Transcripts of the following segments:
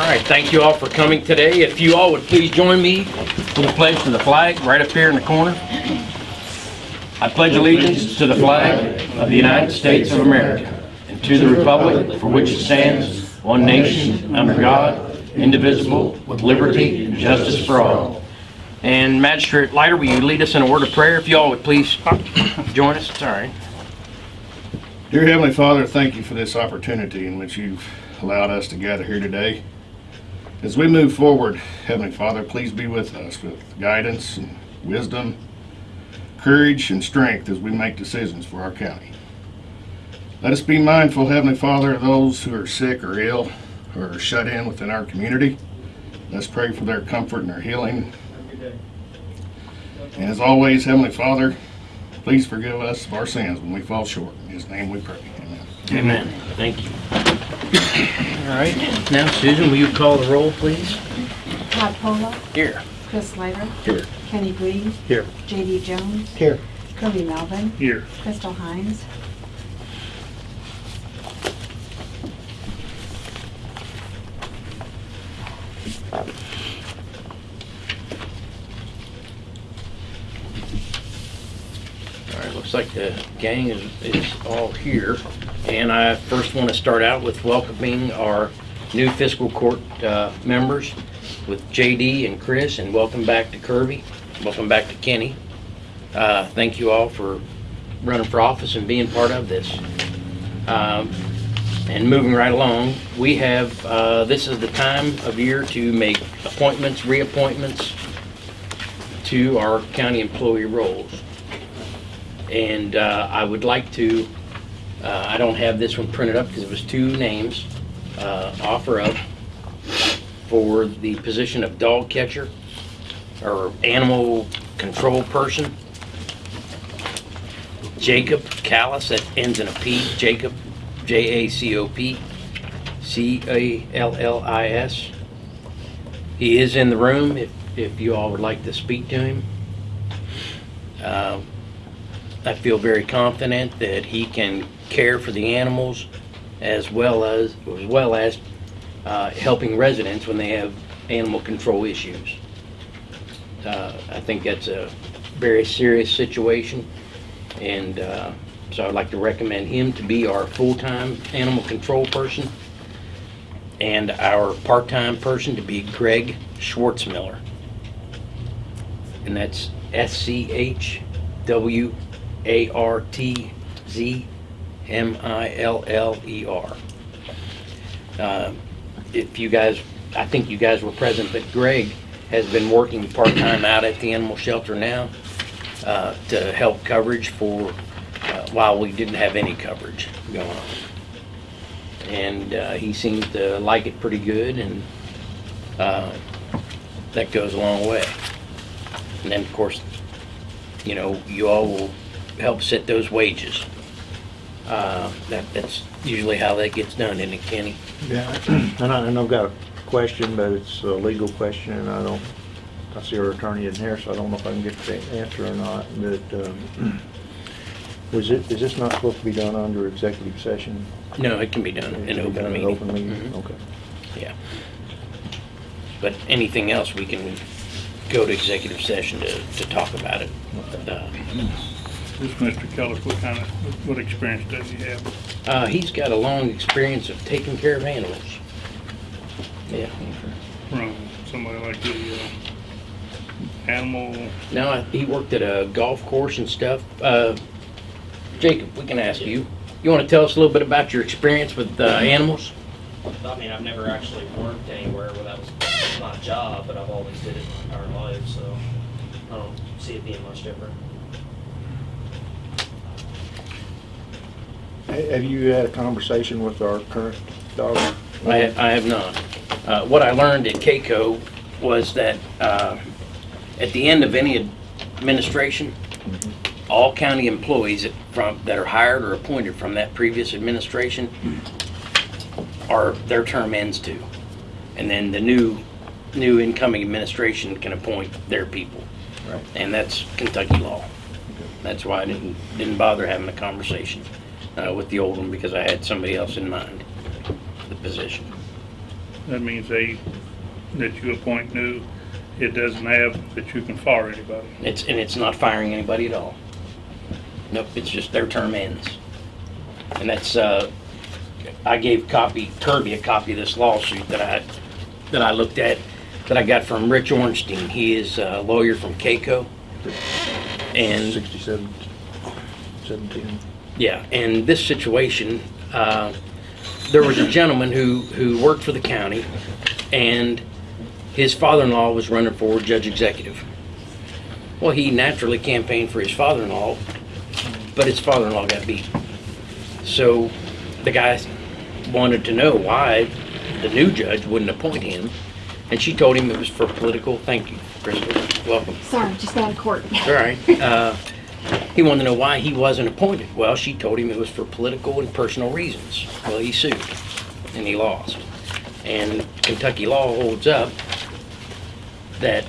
right, thank you all for coming today. If you all would please join me for the pledge to the flag, right up here in the corner. I pledge allegiance to the flag of the United States of America and to the republic for which it stands, one nation, under God, indivisible, with liberty and justice for all. And Magistrate Leiter, will you lead us in a word of prayer? If you all would please join us, all right. Dear Heavenly Father, thank you for this opportunity in which you've allowed us to gather here today. As we move forward, Heavenly Father, please be with us with guidance and wisdom, courage and strength as we make decisions for our county. Let us be mindful, Heavenly Father, of those who are sick or ill or are shut in within our community. Let's pray for their comfort and their healing. And as always, Heavenly Father, please forgive us of our sins when we fall short. In His name we pray. Amen. Amen. Thank you. All right, now Susan, will you call the roll, please? Todd Pola, Here. Chris Snyder. Here. Kenny Green. Here. J.D. Jones. Here. Kirby Melvin. Here. Crystal Hines. All right, looks like the gang is, is all here. And I first want to start out with welcoming our new fiscal court uh, members with JD and Chris, and welcome back to Kirby. Welcome back to Kenny. Uh, Thank you all for running for office and being part of this. Um, And moving right along, we have, uh, this is the time of year to make appointments, reappointments to our county employee roles. And uh, I would like to, uh, I don't have this one printed up because it was two names, uh, offer up for the position of dog catcher or animal control person. Jacob Callis, that ends in a P, Jacob, J-A-C-O-P, C-A-L-L-I-S. He is in the room if, if you all would like to speak to him. Uh, I feel very confident that he can care for the animals as well as, as well as uh, helping residents when they have animal control issues. Uh, I think that's a very serious situation, and uh, so I'd like to recommend him to be our full-time animal control person, and our part-time person to be Greg Schwartzmiller. And that's S-C-H-W a R T Z M I L L E R. Uh, If you guys, I think you guys were present, but Greg has been working part-time out at the animal shelter now uh, to help coverage for, uh, while we didn't have any coverage going on. And uh, he seems to like it pretty good and uh, that goes a long way. And then, of course, you know, you all will help set those wages. Uh, that, that's usually how that gets done, isn't it, Kenny? Yeah, and I, and I've got a question, but it's a legal question, and I don't, I see our attorney in here, so I don't know if I can get the answer or not, but, um, was it, is this not supposed to be done under executive session? No, it can be done in It can be open done in meeting. Open meeting, Mhm. okay. Yeah. But anything else, we can go to executive session to, to talk about it. Uh, This Mr. Callis, what kind of, what experience does he have? Uh, he's got a long experience of taking care of animals. Yeah. From somebody like the, uh, animal, Now, he worked at a golf course and stuff. Uh, Jacob, we can ask you. You want to tell us a little bit about your experience with uh, animals? I mean, I've never actually worked anywhere where that was my job, but I've always did it my entire life, so I don't see it being much different. Have you had a conversation with our current dog? I, I have not. Uh, what I learned at KACo was that uh, at the end of any administration, all county employees that from, that are hired or appointed from that previous administration are, their term ends too. And then the new, new incoming administration can appoint their people. Right. And that's Kentucky law. That's why I didn't, didn't bother having a conversation uh, with the old one because I had somebody else in mind, for the position. That means they, that you appoint new, it doesn't have that you can fire anybody. It's, and it's not firing anybody at all. Nope, it's just their term ends. And that's, uh, I gave copy, Kirby a copy of this lawsuit that I, that I looked at, that I got from Rich Ornstein. He is a lawyer from KACo. And Sixty-seven, seventeen. Yeah, and this situation, uh, there was a gentleman who, who worked for the county, and his father-in-law was running for judge executive. Well, he naturally campaigned for his father-in-law, but his father-in-law got beat. So the guy wanted to know why the new judge wouldn't appoint him, and she told him it was for political, thank you, Crystal, welcome. Sorry, just out of court. All right. Uh, he wanted to know why he wasn't appointed. Well, she told him it was for political and personal reasons. Well, he sued, and he lost. And Kentucky law holds up that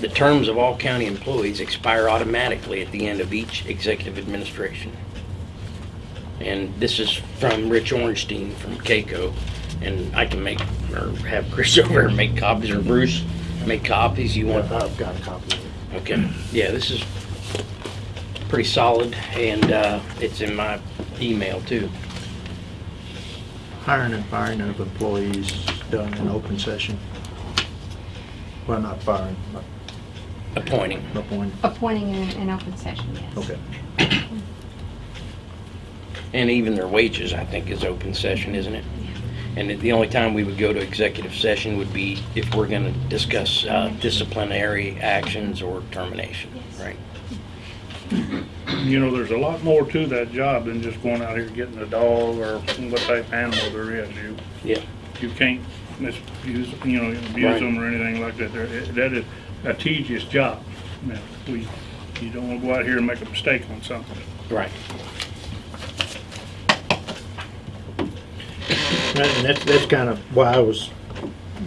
the terms of all county employees expire automatically at the end of each executive administration. And this is from Rich Ornstein from KACo, and I can make, or have Chris over and make copies, or Bruce make copies. You want I've got a copy. Okay, yeah, this is pretty solid, and uh, it's in my email too. Hiring and firing of employees done in open session. Well, not firing, but Appointing. appointing. Appointing in an open session, yes. Okay. And even their wages, I think, is open session, isn't it? And the only time we would go to executive session would be if we're gonna discuss uh, disciplinary actions or termination, Yes. right? You know, there's a lot more to that job than just going out here getting a dog or what type of animal there is. You, Yeah, you can't misuse, you know, abuse Right. them or anything like that. There- That is a tedious job. Now, we, you don't wanna go out here and make a mistake on something. right. And that's, that's kind of why I was,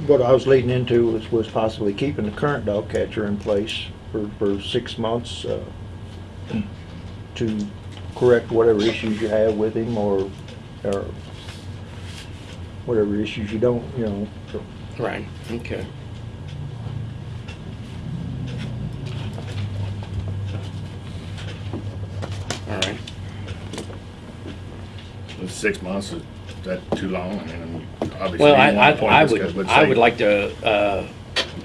what I was leading into was, was possibly keeping the current dog catcher in place for, for six months, uh, to correct whatever issues you have with him or, or whatever issues you don't, you know, so. Right, okay. All right. Six months, is that too long? I mean, obviously. Well, I, you I want to appoint I this guy, would, but I say would like to uh,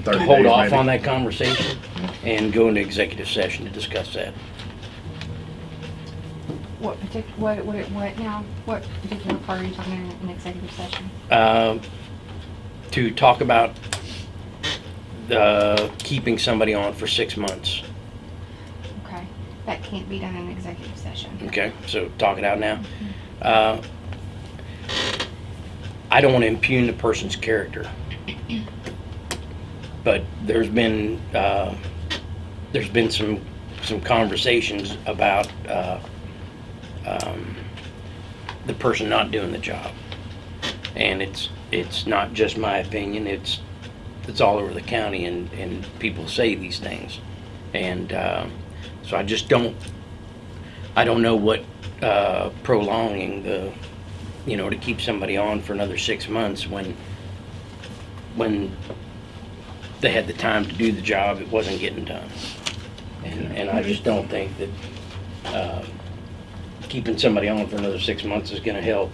30 hold days off maybe. on that conversation and go into executive session to discuss that. What partic, what, what, what now? What particular part are you talking in an executive session? Um, To talk about the, keeping somebody on for six months. Okay, that can't be done in executive session. Okay, so talk it out now. Uh, I don't want to impugn the person's character. But there's been, uh, there's been some, some conversations about, uh, um, the person not doing the job. And it's, it's not just my opinion, it's, it's all over the county and, and people say these things. And, uh, so I just don't, I don't know what uh, prolonging the, you know, to keep somebody on for another six months when, when they had the time to do the job, it wasn't getting done. And, and I just don't think that uh, keeping somebody on for another six months is gonna help.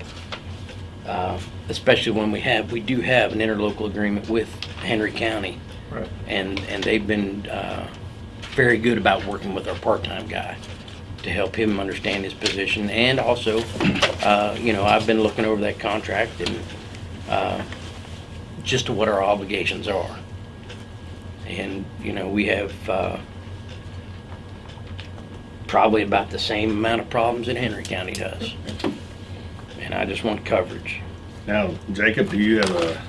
Uh, Especially when we have, we do have an interlocal agreement with Henry County. Right. And, and they've been uh, very good about working with our part-time guy to help him understand his position. And also, uh, you know, I've been looking over that contract and uh, just to what our obligations are. And, you know, we have uh, probably about the same amount of problems that Henry County does. And I just want coverage. Now, Jacob, do you have a,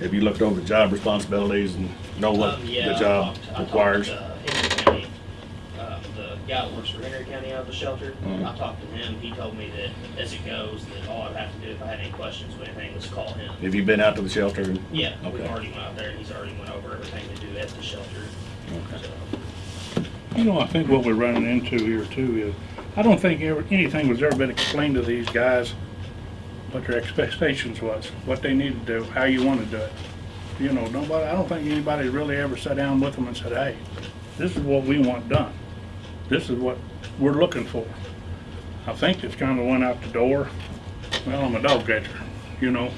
have you looked over the job responsibilities and know what Um, yeah, the I job talked- I talked requires? to Henry County, uh, the guy that works for Henry County out of the shelter, Mhm. I talked to him, he told me that as it goes, that all I'd have to do if I had any questions with anything was call him. Have you been out to the shelter? and- Yeah, we Okay. already went out there, and he's already went over everything to do at the shelter, Okay. so. You know, I think what we're running into here too is, I don't think ever, anything was ever been explained to these guys what their expectations was, what they need to do, how you want to do it. You know, nobody, I don't think anybody really ever sat down with them and said, hey, this is what we want done. This is what we're looking for. I think it's kind of went out the door. Well, I'm a dog catcher, you know,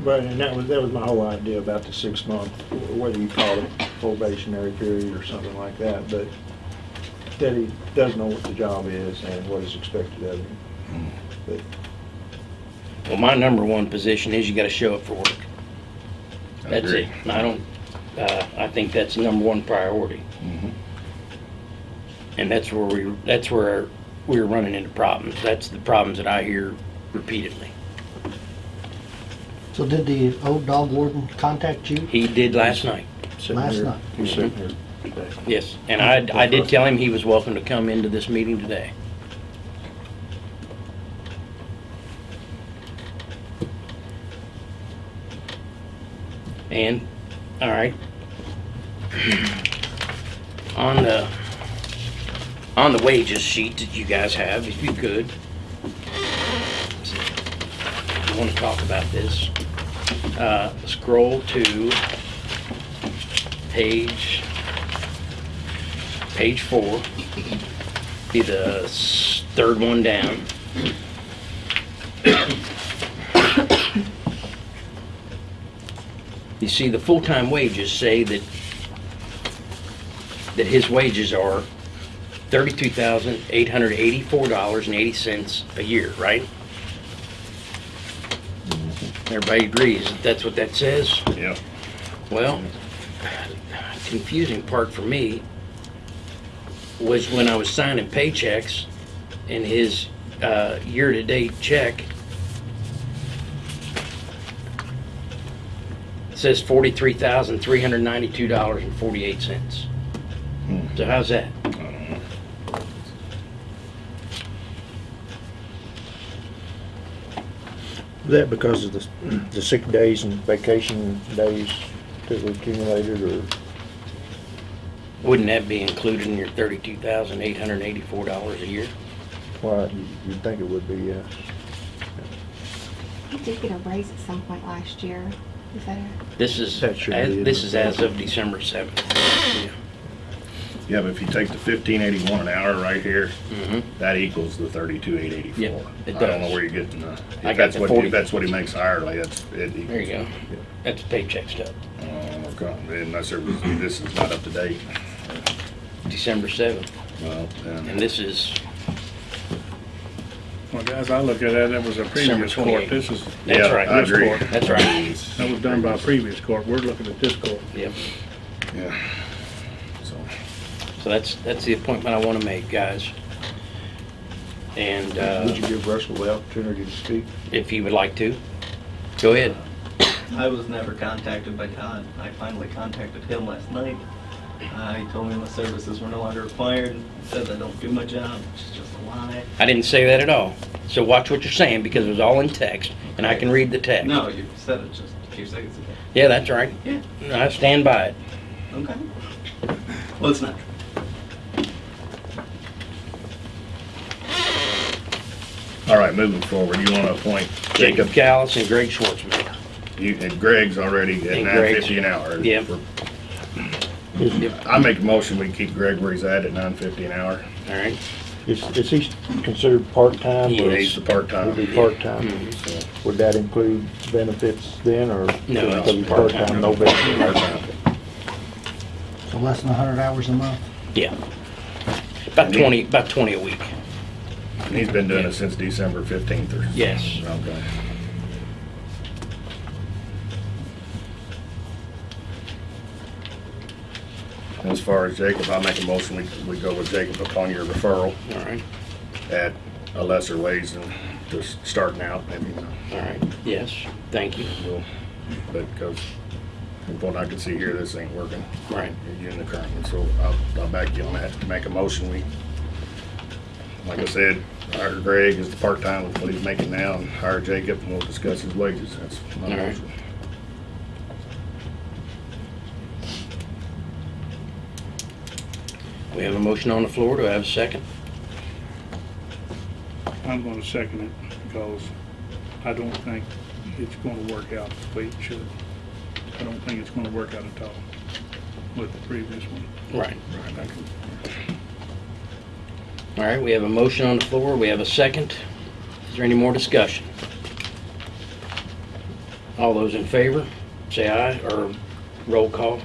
Right, and that was, that was my whole idea about the six month, whether you call it probationary period or something like that, but that he does know what the job is and what is expected of him. But Well, my number one position is you gotta show up for work. I That's agree. it. I don't, uh, I think that's the number one priority. Mhm. And that's where we, that's where we're running into problems. That's the problems that I hear repeatedly. So did the old dog warden contact you? He did last night, sitting Last here- night. He's sitting here today. yes. And I, I did tell him he was welcome to come into this meeting today. And, all right. On the, on the wages sheet that you guys have, if you could. I want to talk about this. Uh, scroll to page, page four. Be the third one down. You see, the full-time wages say that, that his wages are thirty-two thousand, eight hundred eighty-four dollars and eighty cents a year, right? Everybody agrees that that's what that says? Yeah. Well, confusing part for me was when I was signing paychecks and his uh, year-to-date check says forty-three thousand, three hundred ninety-two dollars and forty-eight cents. Hmm. So how's that? that because of the, the sick days and vacation days that were accumulated or? Wouldn't that be included in your thirty-two thousand, eight hundred eighty-four dollars a year? Well, you- you'd think it would be, yes. He did get a raise at some point last year. Is that a? This is, That should as- be in this the is as of December seventh. Yeah, but if you take the fifteen eighty-one an hour right here, Mm-hmm. that equals the thirty-two eight eighty-four. Yeah, it I don't know where you're getting the, I if got that's the what, 40. if that's what he makes hourly, that's, it equals. There you go. That's paycheck stuff. Uh, okay, Unless there was, this is not up to date. December seventh. Well, And this is, well, guys, I look at that, that was a previous court. 28th. This is, that's Yeah, right. I this agree. court. That's right. That was done by a previous court. We're looking at this court. Yep. yeah. So, So that's, that's the appointment I want to make, guys. And, Would you uh, give Russell the opportunity to speak? if you would like to, go ahead. I was never contacted by Todd. I finally contacted him last night. Uh, he told me my services were no longer required, said I don't do my job, which is just a lie. I didn't say that at all. So watch what you're saying because it was all in text and I can read the text. No, you said it just a few seconds ago. Yeah, that's right. Yeah, I stand by it. okay. Well, it's not. all right, moving forward, you wanna appoint Jacob Jacob, Callis and Greg Schwartzman. you, and Greg's already at And nine Greg's- fifty an hour. Yep. I make a motion, we keep Greg where he's at at nine fifty an hour. All right. Is, is he considered part-time? He or- is. He's the part-time. Would be part-time. Mhm. So, Would that include benefits then, or? No, Because he's part-time, no benefits? part-time. So less than hundred hours a month? Yeah. About twenty, about twenty a week. And he's been doing it since December fifteenth or. Yes. Okay. As far as Jacob, I'll make a motion, we, we go with Jacob upon your referral All right. at a lesser wage than just starting out, maybe. All right. Yes. Thank you. We'll- But, because from what I can see here, this ain't working. Right. You're in the current one, so I'll, I'll back you on that, to make a motion, we, like I said, hire Greg as the part-time with what he's making now, and hire Jacob, and we'll discuss his wages, that's my All right. motion. We have a motion on the floor. Do I have a second? I'm gonna second it because I don't think it's gonna work out the way it should. I don't think it's gonna work out at all with the previous one. Right. Right. All right, we have a motion on the floor. We have a second. Is there any more discussion? All those in favor, say aye, or roll call.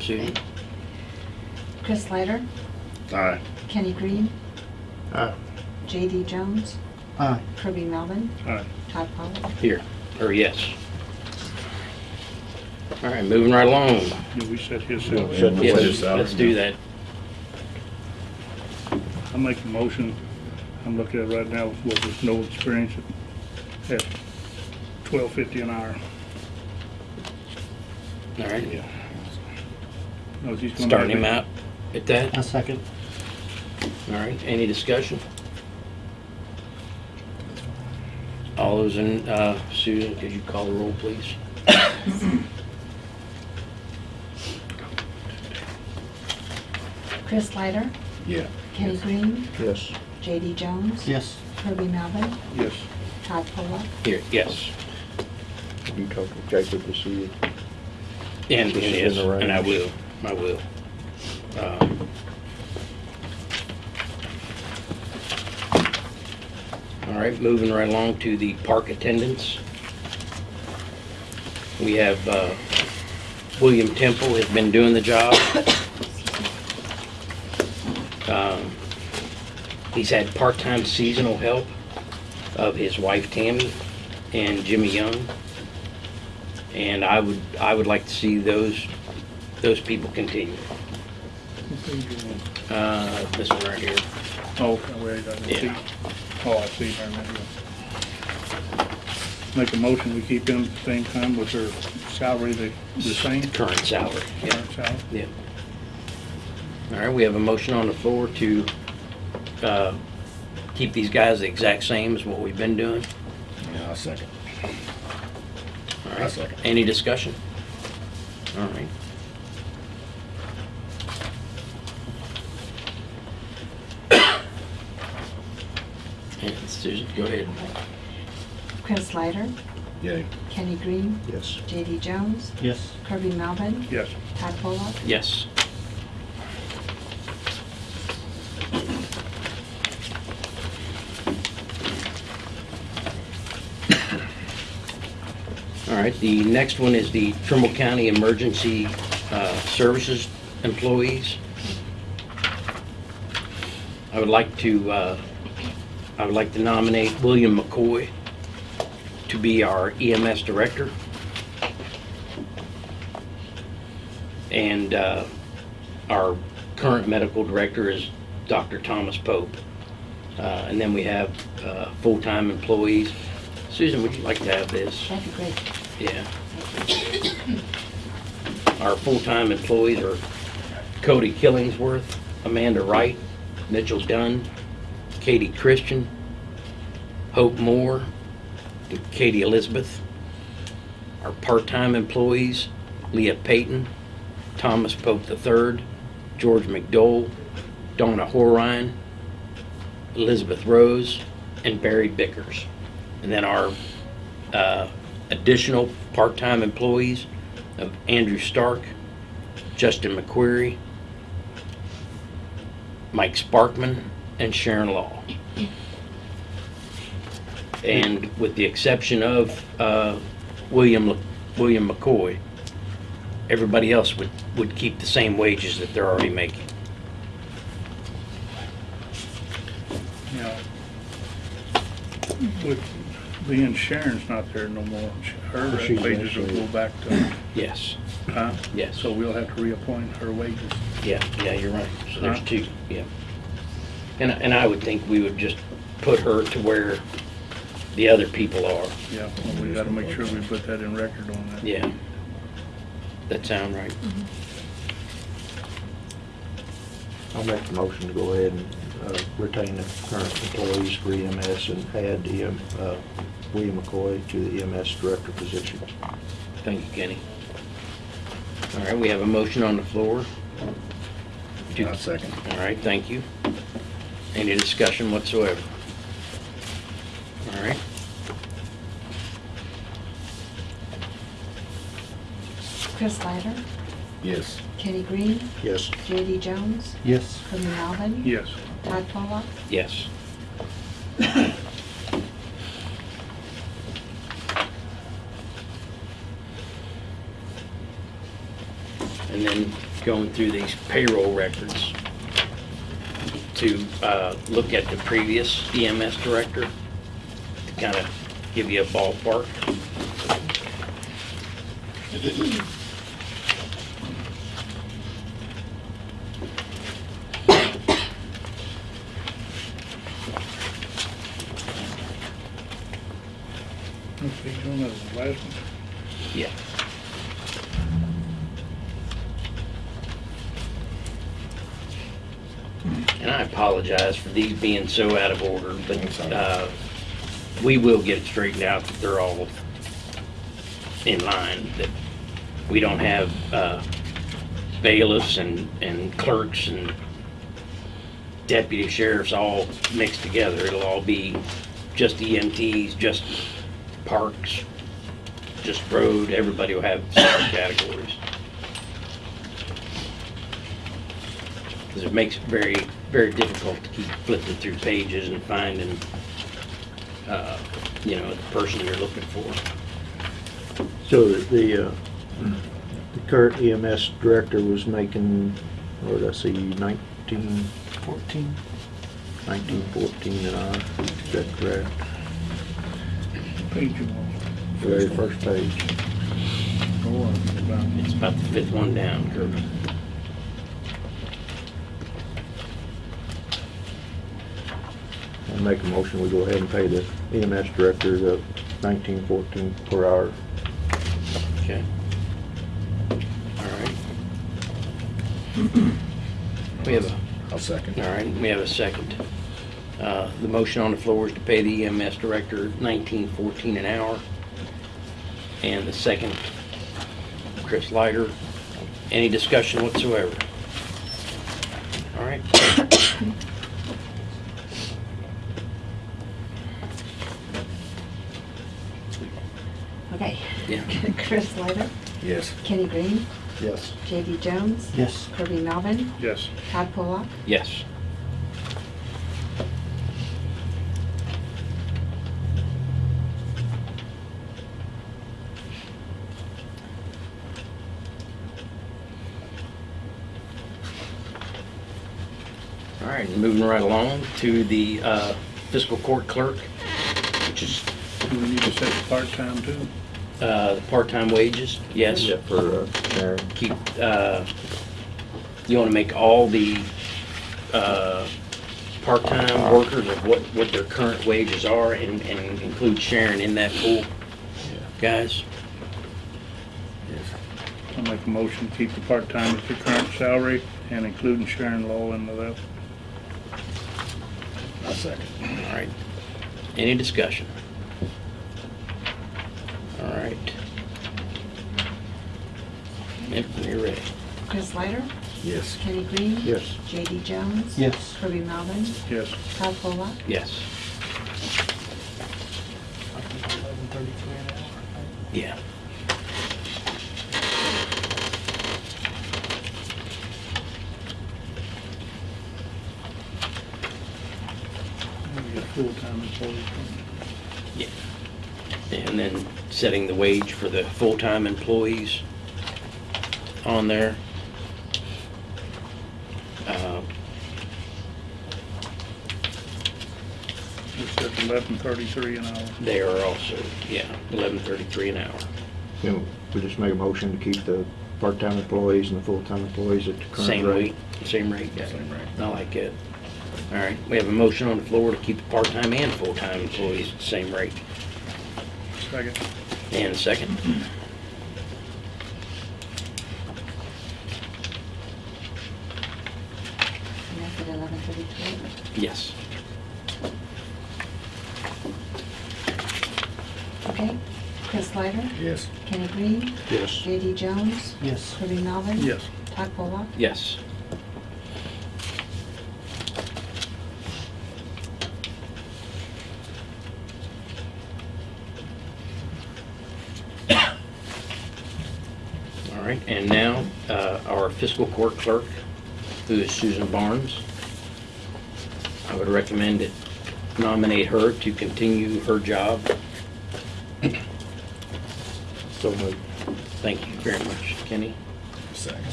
Susan? Chris Snyder, Aye. Kenny Green, Aye. J.D. Jones, Aye. Kirby Melvin, Aye. Todd Pollock. Here, or yes. All right, moving right along. Do we set his Yeah, salary? Set the Yes, salary. let's do that. I make a motion, I'm looking at it right now with with no experience at twelve fifty an hour. All right, Knows he's gonna starting have him it. out at that. A second. All right, any discussion? All those in, uh, Susan, could you call the roll, please? Chris Snyder, Yeah. Kenny Green, Yes. J.D. Jones, Yes. Kirby Melvin, Yes. Todd Pollock. Here, yes. You talk to Jacob to see. And, and This is yes, in the and I range. will, I will. Uh, All right, moving right along to the park attendants. We have, uh, William Temple has been doing the job. Um, He's had part-time seasonal help of his wife Tammy and Jimmy Young. And I would, I would like to see those, those people continue. Uh, this one right here. Oh, okay, wait, I didn't see. Yeah. Oh, I see, I remember. Make a motion, we keep them at the same time with their salary the, the same, Current salary, yeah, current salary. yeah. All right, we have a motion on the floor to, uh, keep these guys the exact same as what we've been doing. Yeah, I'll second. All I'll right, second. any discussion? All right. And Susan, go ahead. Chris Snyder, Yay. Kenny Green, Yes. J.D. Jones, Yes. Kirby Melvin, Yes. Todd Pollock. Yes. All right, the next one is the Trimble County Emergency uh, Services employees. I would like to, uh, I would like to nominate William McCoy to be our EMS director. And uh, our current medical director is Dr. Thomas Pope. Uh, And then we have uh, full-time employees. Susan, would you like to have this? That'd be great. Yeah. Our full-time employees are Cody Killingsworth, Amanda Wright, Mitchell Dunn, Katie Christian, Hope Moore, and Katie Elizabeth. Our part-time employees, Leah Payton, Thomas Pope III, George McDowell, Donna Horine, Elizabeth Rose, and Barry Bickers. And then our uh, additional part-time employees of Andrew Stark, Justin McQuarrie, Mike Sparkman, and Sharon Law. And with the exception of uh, William, William McCoy, everybody else would, would keep the same wages that they're already making. Now, with being Sharon's not there no more, her She's wages will go back to, Yes, huh? yes. So we'll have to reappoint her wages. Yeah, yeah, you're right. So there's Huh? two, yeah. And, and I would think we would just put her to where the other people are. Yeah, well, we gotta make sure we put that in record on that. Yeah. That sound right? I'll make the motion to go ahead and uh, retain the current employees for EMS and add the, um, uh, William McCoy to the EMS director position. Thank you, Kenny. All right, we have a motion on the floor. to- I'll second. All right, thank you. Any discussion whatsoever? All right. Chris Leiter, Yes. Kenny Green, Yes. J.D. Jones, Yes. From Melvin. Yes. Todd Pollock, Yes. And then going through these payroll records to uh, look at the previous EMS director, to kind of give you a ballpark. Let's see, John, that was the last one. Yeah. And I apologize for these being so out of order, but, uh, we will get it straightened out that they're all in line, that we don't have, uh, bailiffs and, and clerks and deputy sheriffs all mixed together. It'll all be just EMTs, just parks, just road, everybody will have separate categories. Because it makes it very, very difficult to keep flipping through pages and finding, uh, you know, the person you're looking for. So the- the, uh, the current EMS director was making, what did I see, nineteen, Fourteen. nineteen fourteen an hour? Is that correct? Page you want. Very first page. Go on, about- It's about the fifth one down, Kirby. I make a motion, we go ahead and pay the EMS director the nineteen fourteen per hour. Okay. All right. We have a I'll second. All right, we have a second. Uh, The motion on the floor is to pay the EMS director nineteen fourteen an hour. And the second, Chris Leiter. Any discussion whatsoever? All right. Okay. Yeah. Chris Leiter, Yes. Kenny Green, Yes. J.D. Jones, Yes. Kirby Melvin, Yes. Todd Pollock, Yes. All right, moving right along to the uh, fiscal court clerk, which is Do we need to set the part-time too? Uh, the part-time wages, yes. Yeah, for, uh, Sharon. keep, uh, you want to make all the uh, part-time workers of what, what their current wages are and, and include Sharon in that pool, guys? I'll make a motion to keep the part-time at the current salary and including Sharon Lowell into that. I'll second. All right. Any discussion? All right. Yep, when you're ready. Chris Snyder, Yes. Kenny Green, Yes. J.D. Jones, Yes. Kirby Melvin, Yes. Todd Pollock, Yes. Yeah. We got full-time employees. Yeah. And then setting the wage for the full-time employees on there. Uh, It's at eleven thirty-three an hour. They are also, yeah, eleven thirty-three an hour. You know, we just make a motion to keep the part-time employees and the full-time employees at the current Same rate. rate, same rate, yeah. Same rate. I like it. All right, we have a motion on the floor to keep the part-time and full-time employees at the same rate. Second. And a second. and that's at eleven thirty-three. Yes. Okay. Chris Snyder, Yes. Kenny Green, Yes. J.D. Jones, Yes. Kirby Melvin, Yes. Todd Pollock, Yes. All right. right, and now, uh, our fiscal court clerk, who is Susan Barnes. I would recommend it, nominate her to continue her job. So moved. Thank you very much, Kenny. Second.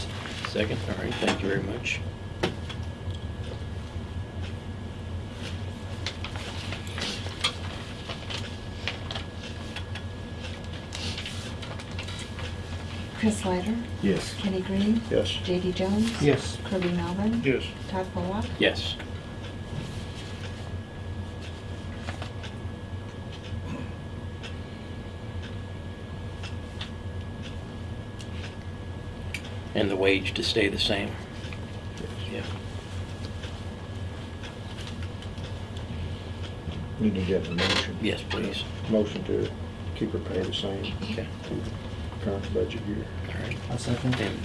Second, all right, thank you very much. Chris Snyder, Yes. Kenny Green, Yes. JD Jones. Yes. Kirby Melvin, Yes. Todd Pollock. Yes. And the wage to stay the same? Yeah. Need to get a motion. Yes, please. Motion to keep her pay the same Okay, to current budget year. all right. I second. And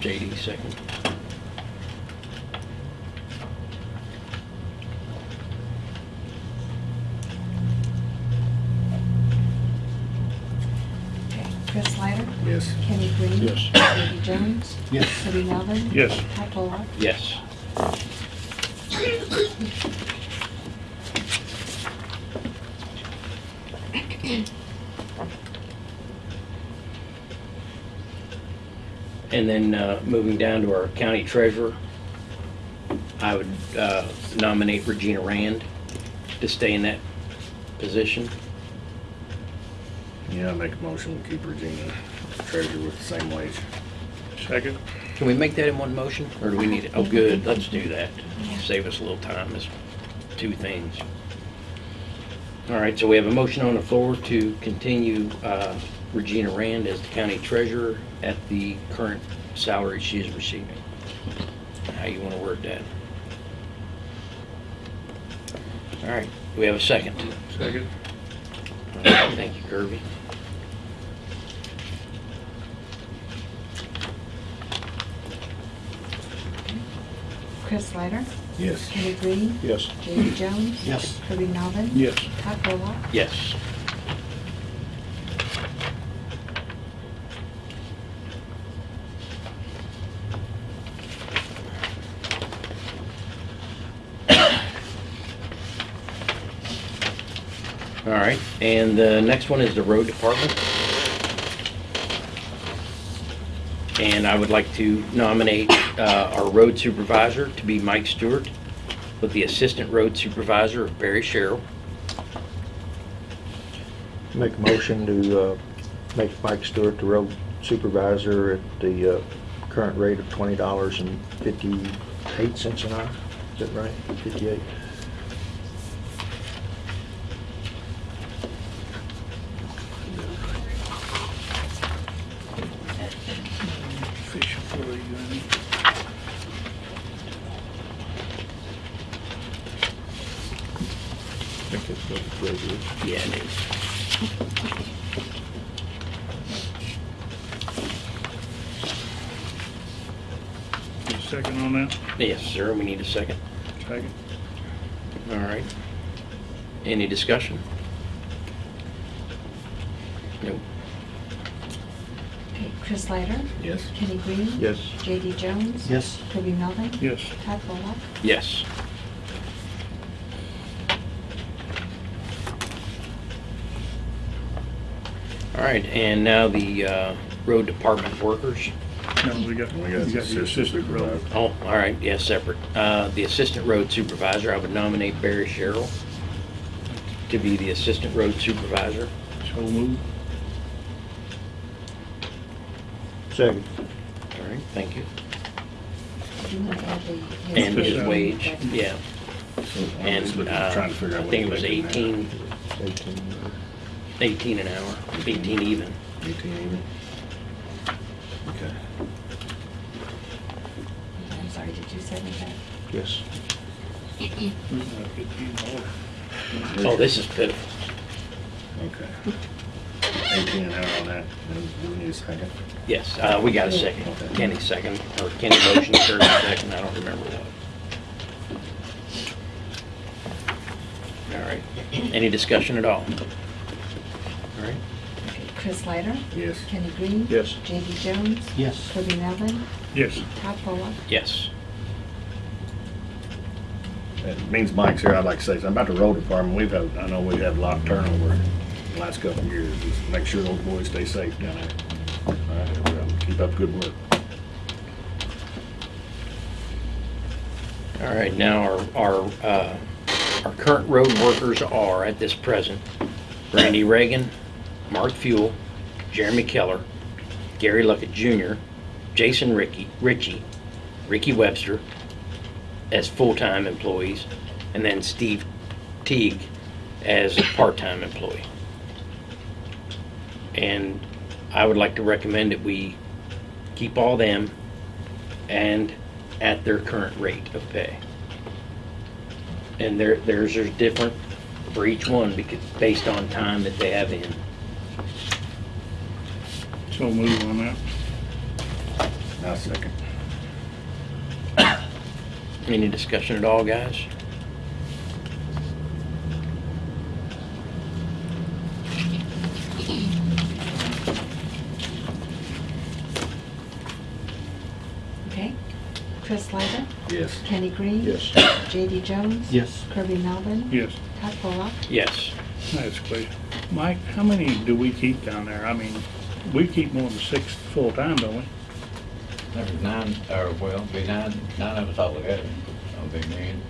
JD second. Okay. Chris Snyder, Yes. Kenny Green. Yes. JD Jones. Yes. Kirby Melvin. Yes. Todd Pollock. Yes. And then uh, moving down to our county treasurer, I would uh, nominate Regina Rand to stay in that position. Yeah, I make a motion to keep Regina treasurer with the same wage. Second? Can we make that in one motion, or do we need it? Oh, good, let's do that. Save us a little time, it's two things. All right, so we have a motion on the floor to continue uh, Regina Rand as the county treasurer at the current salary she is receiving. How you want to word that? All right, we have a second? Second. All right, Thank you, Kirby. Chris Snyder, Yes. Kenny Green, Yes. JD Jones. Yes. Kirby Melvin. Yes. Todd Pollock. Yes. All right, and the next one is the road department. And I would like to nominate uh, our road supervisor to be Mike Stewart with the assistant road supervisor of Barry Sherrill. Make a motion to uh, make Mike Stewart the road supervisor at the uh, current rate of $20.58 an hour. Is that right? 58 Yes, sir, we need a second. Second. All right. Any discussion? Nope. Okay. Chris Leiter? Yes. Kenny Green. Yes. JD Jones. Yes. Kirby Melvin. Yes. Todd Pollock. Yes. All right, and now the uh, road department workers. No, we got, We we got got the the assistant assistant road. Oh, all right, yes, separate. Uh, The assistant road supervisor, I would nominate Barry Sherrill to be the assistant road supervisor. So moved. Second. All right, thank you. Do you want to add the? his And his Yes. wage, yeah. So I'm And looking- uh, trying to figure I out what think it was making now. 18, Eighteen. 18 an hour, 18 even. Eighteen even? Okay. I'm sorry, did you say that? Yes. Fifteen dollars. Oh, this is pitiful. Okay. Eighteen an hour on that, and we need a second? Yes, uh, we got a second. Kenny second, or Kenny motion, Kirby second, I don't remember what. All right, any discussion at all? All right, Chris Leiter? Yes. Kenny Green. Yes. J.D. Jones, Yes. Kirby Melvin, Yes, Todd Pollock. Yes. It means Mike's here, I'd like to say something about to roll the road department. We've had, I know we've had a lot of turnover in the last couple of years. Just make sure those boys stay safe down there. All right, well, keep up good work. All right, now our, our, uh, our current road workers are at this present Randy Reagan, Mark Fuel, Jeremy Keller, Gary Luckett Jr., Jason Ricky, Ritchie, Ricky Webster as full-time employees, and then Steve Teague as a part-time employee. And I would like to recommend that we keep all them and at their current rate of pay. And their, theirs are different for each one because, based on time that they have in. so move on that. Now, second. Any discussion at all, guys? Okay. Chris Snyder, Yes. Kenny Green. Yes. J.D. Jones. Yes. Kirby Melvin, Yes, Todd Pollock. Yes. that's clear. Mike, how many do we keep down there? I mean, we keep more than six full-time, don't we? Nine, or well, be nine, nine of us altogether. That'll be me and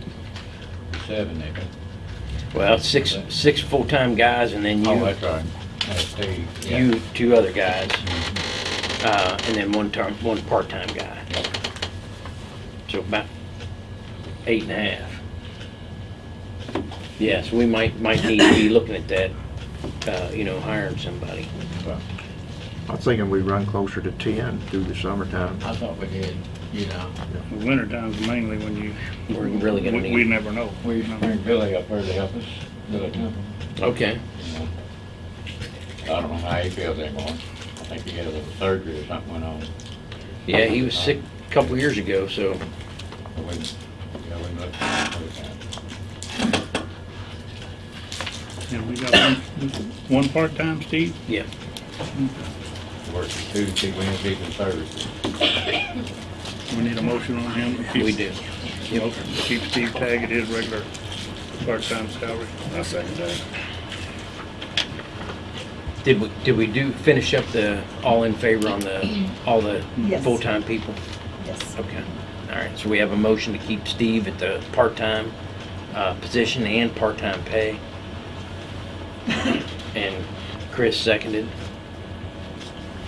seven maybe. Well, six, six full-time guys and then Oh, you, that's right. That's Steve. yeah. you, two other guys, Mhm. uh, and then one term, one part-time guy. So about eight and a half. Yes, we might, might need to be looking at that, uh, you know, hiring somebody. Well, I was thinking we run closer to ten through the summertime. I thought we did, you know. The winter time's mainly when you. We're really gonna we- need We it. never know. We used to bring Billy up there to help us, Billy Temple. Okay. you. I don't know how he feels anymore. I think he had a little surgery or something went on. Yeah, he was sick a couple years ago, so, But we, you know, we looked at it. And we got one, one part-time, Steve? yeah. Works Tuesday, Wednesdays, and Thursdays. We need a motion on him. to keep- We do. Motion to keep Steve Tag at his regular part-time salary. I second that. Did we, did we do, finish up the, all in favor on the, all the Yes. full-time people? Yes. Okay, all right, so we have a motion to keep Steve at the part-time, uh, position and part-time pay. And Chris seconded.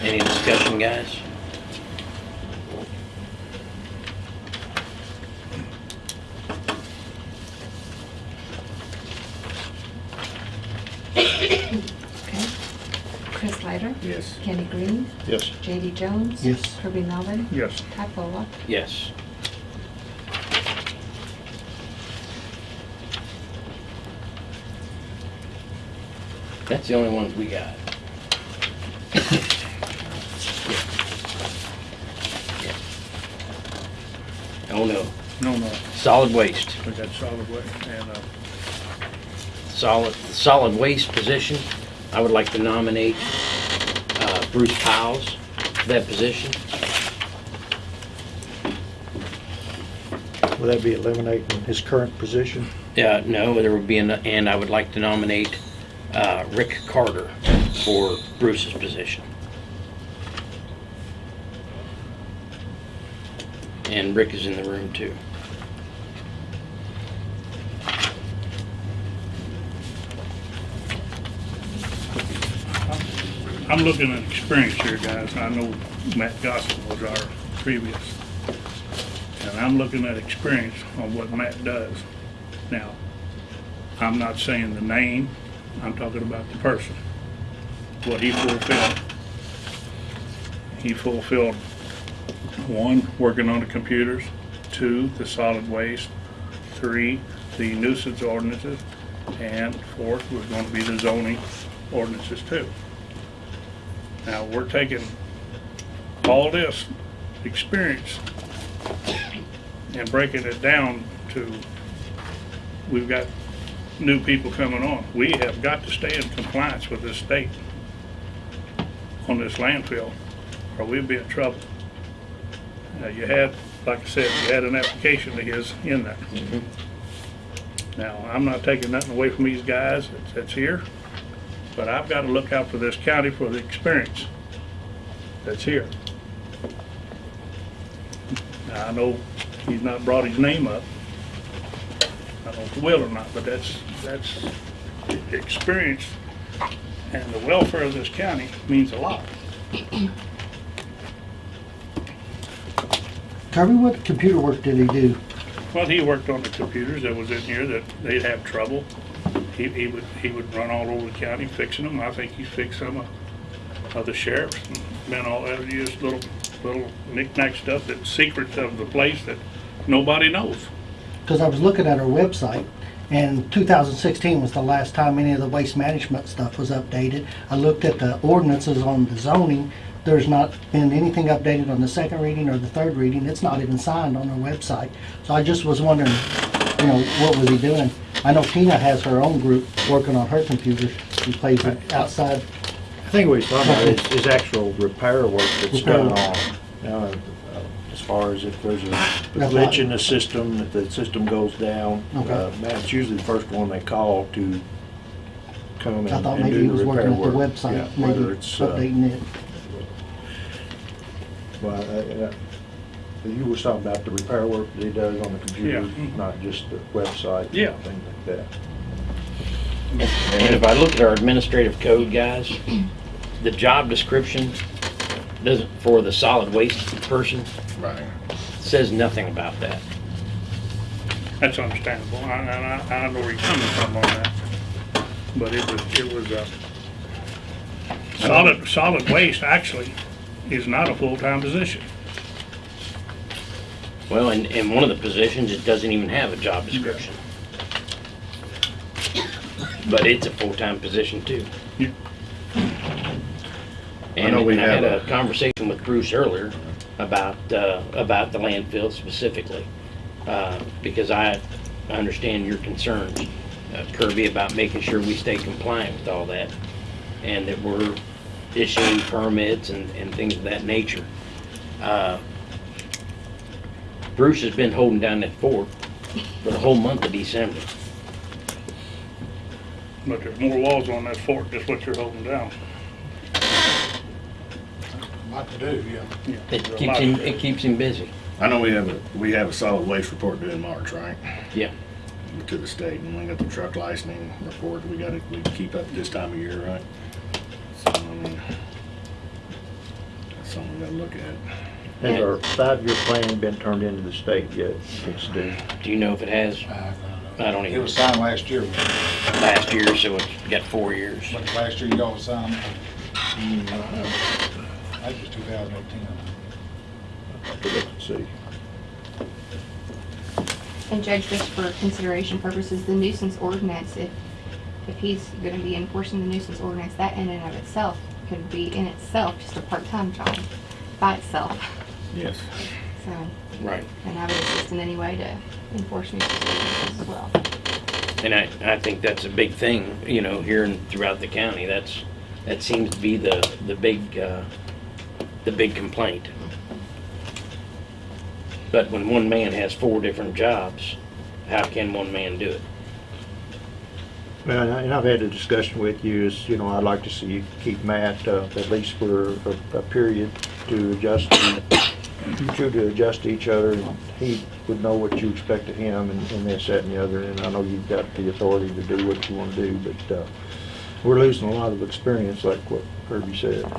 Any discussion, guys? Okay. Chris Snyder? Yes. Kenny Green, Yes. J.D. Jones. Yes. Kirby Melvin, Yes, Todd Pollock. Yes. That's the only ones we got. Oh, no, no, no, solid waste. we got solid waste and, uh, Solid, solid waste position, I would like to nominate uh, Bruce Powles for that position. Will that be eliminating his current position? Uh, no, there would be, an and I would like to nominate uh, Rick Carter for Bruce's position. And Rick is in the room too. I'm looking at experience here, guys. I know Matt Gossett was our previous. And I'm looking at experience on what Matt does. Now, I'm not saying the name, I'm talking about the person. What he fulfilled. He fulfilled, one, working on the computers, two, the solid waste, three, the nuisance ordinances, and fourth was gonna be the zoning ordinances too. Now, we're taking all this experience and breaking it down to, we've got new people coming on. We have got to stay in compliance with this state. on this landfill, or we'll be in trouble. Uh, you had, like I said, you had an application of his in there. Now, I'm not taking nothing away from these guys that's, that's here, but I've got to look out for this county for the experience that's here. Now, I know he's not brought his name up. I don't know if he will or not, but that's, that's experience and the welfare of this county means a lot. Kirby, what computer work did he do? Well, he worked on the computers that was in here that they'd have trouble. He, he would, he would run all over the county fixing them. I think he fixed some of, of the sheriffs. and Been all, that just little, little knick-knack stuff that's secrets of the place that nobody knows. Because I was looking at our website, and 2016 was the last time any of the waste management stuff was updated. I looked at the ordinances on the zoning. There's not been anything updated on the second reading or the third reading. It's not even signed on our website. So I just was wondering, you know, what was he doing? I know Tina has her own group working on her computer. She plays it outside. I think what he's talking about is, is actual repair work that's Repair work. on, you know, uh, as far as if there's a glitch in the system, if the system goes down. Okay. uh, That's usually the first one they call to come and I thought and maybe he do was the repair working at the work. website, Yeah, maybe Whether it's, uh, updating it. Well, uh, uh, you were talking about the repair work that he does on the computer, Yeah. Not just the website. Yeah. and Things like that. And if I look at our administrative code, guys, the job description doesn't, for the solid waste person, Right. says nothing about that. That's understandable. I, and I, I know where you're coming from on that. But it was, it was, uh, solid, solid waste actually is not a full-time position. Well, in, in one of the positions, it doesn't even have a job description. But it's a full-time position too. Yeah. And know we and I had have a a- conversation with Bruce earlier about, uh, about the landfill specifically. Uh, because I understand your concerns, uh, Kirby, about making sure we stay compliant with all that. And that we're issuing permits and, and things of that nature. Uh, Bruce has been holding down that fort for the whole month of December. But there's more walls on that fort, just what you're holding down. Lot to do, yeah. Yeah, It there's a keeps lot him, to do. it keeps him busy. I know we have a, we have a solid waste report due in March, right? Yeah. To the state, and we got the truck licensing report, we gotta, we keep up this time of year, right? So, I mean, that's something we gotta look at. Has our five-year plan been turned into the state yet? It's due. Do you know if it has I don't It even, was signed last year, last year, so it's got four years. but last year y'all signed, mm, that was two thousand eighteen. I forget to see. And Judge, just for consideration purposes, the nuisance ordinance, if, if he's gonna be enforcing the nuisance ordinance, that in and of itself could be in itself just a part-time job by itself. Yes. So, Right. and I would assist in any way to enforce nuisance ordinances as well. And I, I think that's a big thing, you know, here and throughout the county. That's, that seems to be the, the big, uh, the big complaint. But when one man has four different jobs, how can one man do it? Well, and I've had a discussion with you, is, you know, I'd like to see you keep Matt, uh, at least for a, a period to adjust, two to adjust to each other, he would know what you expect of him and, and this, that, and the other, and I know you've got the authority to do what you wanna do, but, uh, we're losing a lot of experience, like what Kirby said.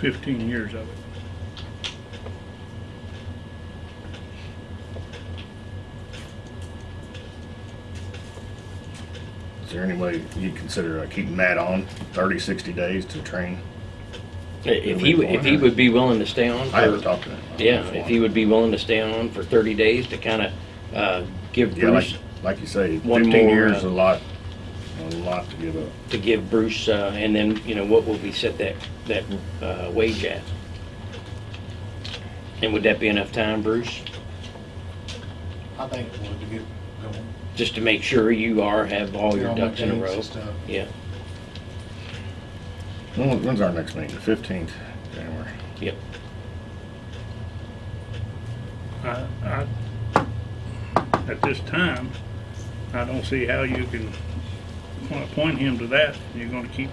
Fifteen years of it. There any way you consider uh, keeping Matt on 30, 60 days to train? If he, would- if he would be willing to stay on I haven't for, talked to him. yeah, if he would be willing to stay on for thirty days to kinda, uh, give Yeah, like, Bruce, like you say, One fifteen more, years uh, is a lot, a lot to give up. to give Bruce, uh, and then, you know, what would we set that, that, uh, wage at? And would that be enough time, Bruce? I think it would to get going. Just to make sure you are, have all your all my ducks in a dates row. and stuff. Yeah. When- When's our next meeting? The fifteenth, January. Yep. I, I, at this time, I don't see how you can appoint him to that. You're gonna keep,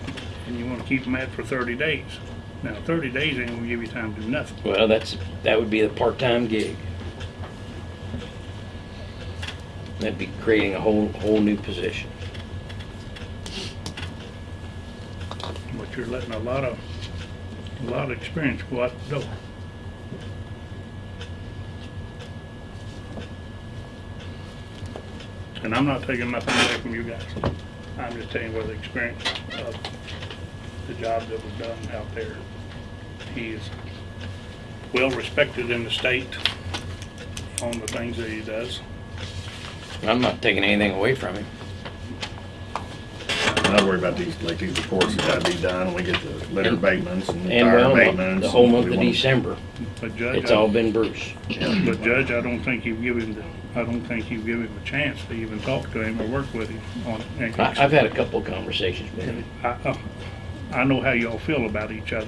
and you wanna keep him at for thirty days. Now, thirty days ain't gonna give you time to do nothing. Well, that's, that would be a part-time gig. That'd be creating a whole, whole new position. But you're letting a lot of, a lot of experience go out the door. And I'm not taking nothing away from you guys. I'm just telling you the experience of the job that was done out there. He is well respected in the state on the things that he does. I'm not taking anything away from him. I'm not worried about these, like these reports that gotta be done, when we get the litter And- abatements and And tire well, abatements. the whole and month we of wanna- December, But Judge, it's I- all been Bruce. But Judge, I don't think you've given the, I don't think you've given him a chance to even talk to him or work with him on it. I, I've had a couple of conversations with him. I, uh, I know how y'all feel about each other,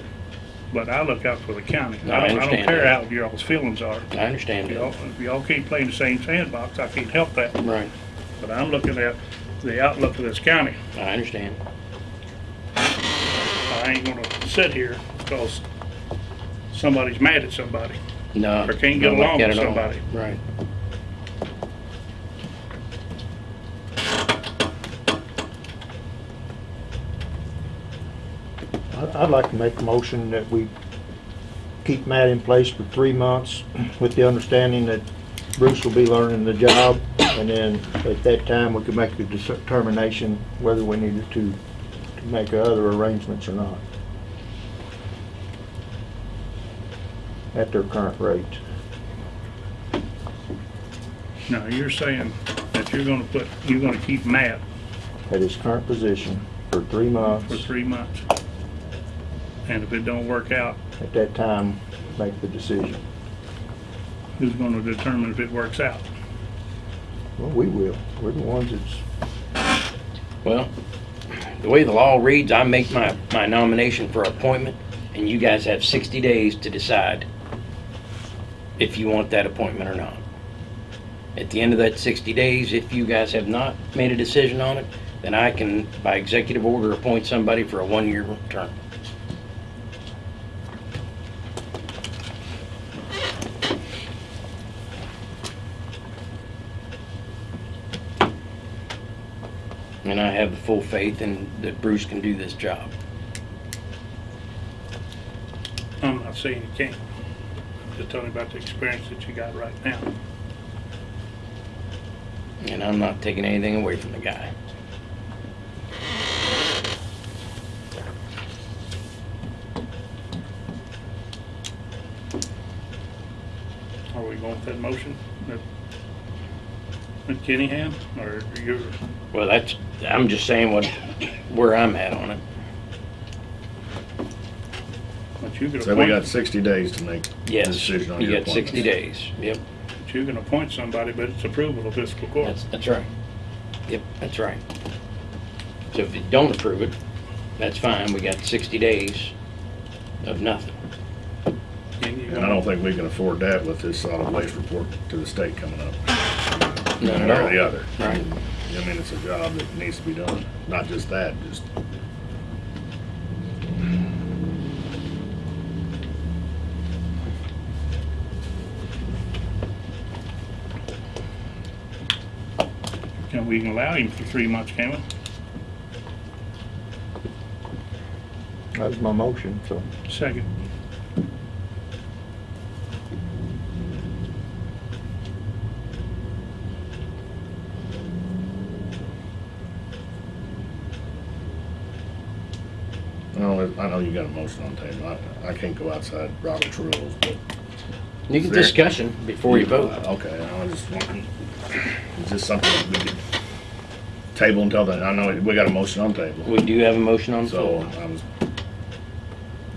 but I look out for the county. I I don't, I don't understand care that. how y'all's feelings are. I understand Y'all, that. if y'all keep playing the same sandbox, I can't help that. Right, But I'm looking at the outlook of this county. I understand. I ain't gonna sit here because somebody's mad at somebody. No. Or can't get don't like along that with at all. somebody. Right. I'd like to make a motion that we keep Matt in place for three months with the understanding that Bruce will be learning the job. And then at that time, we could make the determination whether we needed to, to make other arrangements or not. At their current rate. Now, you're saying that you're gonna put, you're gonna keep Matt At his current position for three months. for three months. And if it don't work out, At that time, make the decision. who's gonna determine if it works out? Well, we will. We're the ones that's Well, the way the law reads, I make my, my nomination for appointment, and you guys have 60 days to decide if you want that appointment or not. At the end of that 60 days, if you guys have not made a decision on it, then I can, by executive order, appoint somebody for a one-year term. And I have the full faith in, that Bruce can do this job. I'm not saying you can't. Just telling you about the experience that you got right now. And I'm not taking anything away from the guy. Are we going with that motion that Kenny or you're, Well, that's, I'm just saying what, where I'm at on it. but you could So we got appoint, sixty days to make a Yes, decision on you your got 60 appointments. days. Yep, but you can appoint somebody, but it's approval of fiscal court. that's, that's right. Yep, that's right. So if you don't approve it, that's fine. We got 60 days of nothing. And you And I don't think we can afford that with this solid waste report to the state coming up. Not One at way or all. the other. Right. I mean, it's a job that needs to be done. Not just that, just Can we can allow him for three months, can we? That was my motion, so. Second. I know, you got a motion on the table. I, I can't go outside Robert's rules, but. You can There. discussion before you vote. Okay, I was just wanting, is this something that we could table until then? I know we got a motion on the table. We do have a motion on the So floor. I was,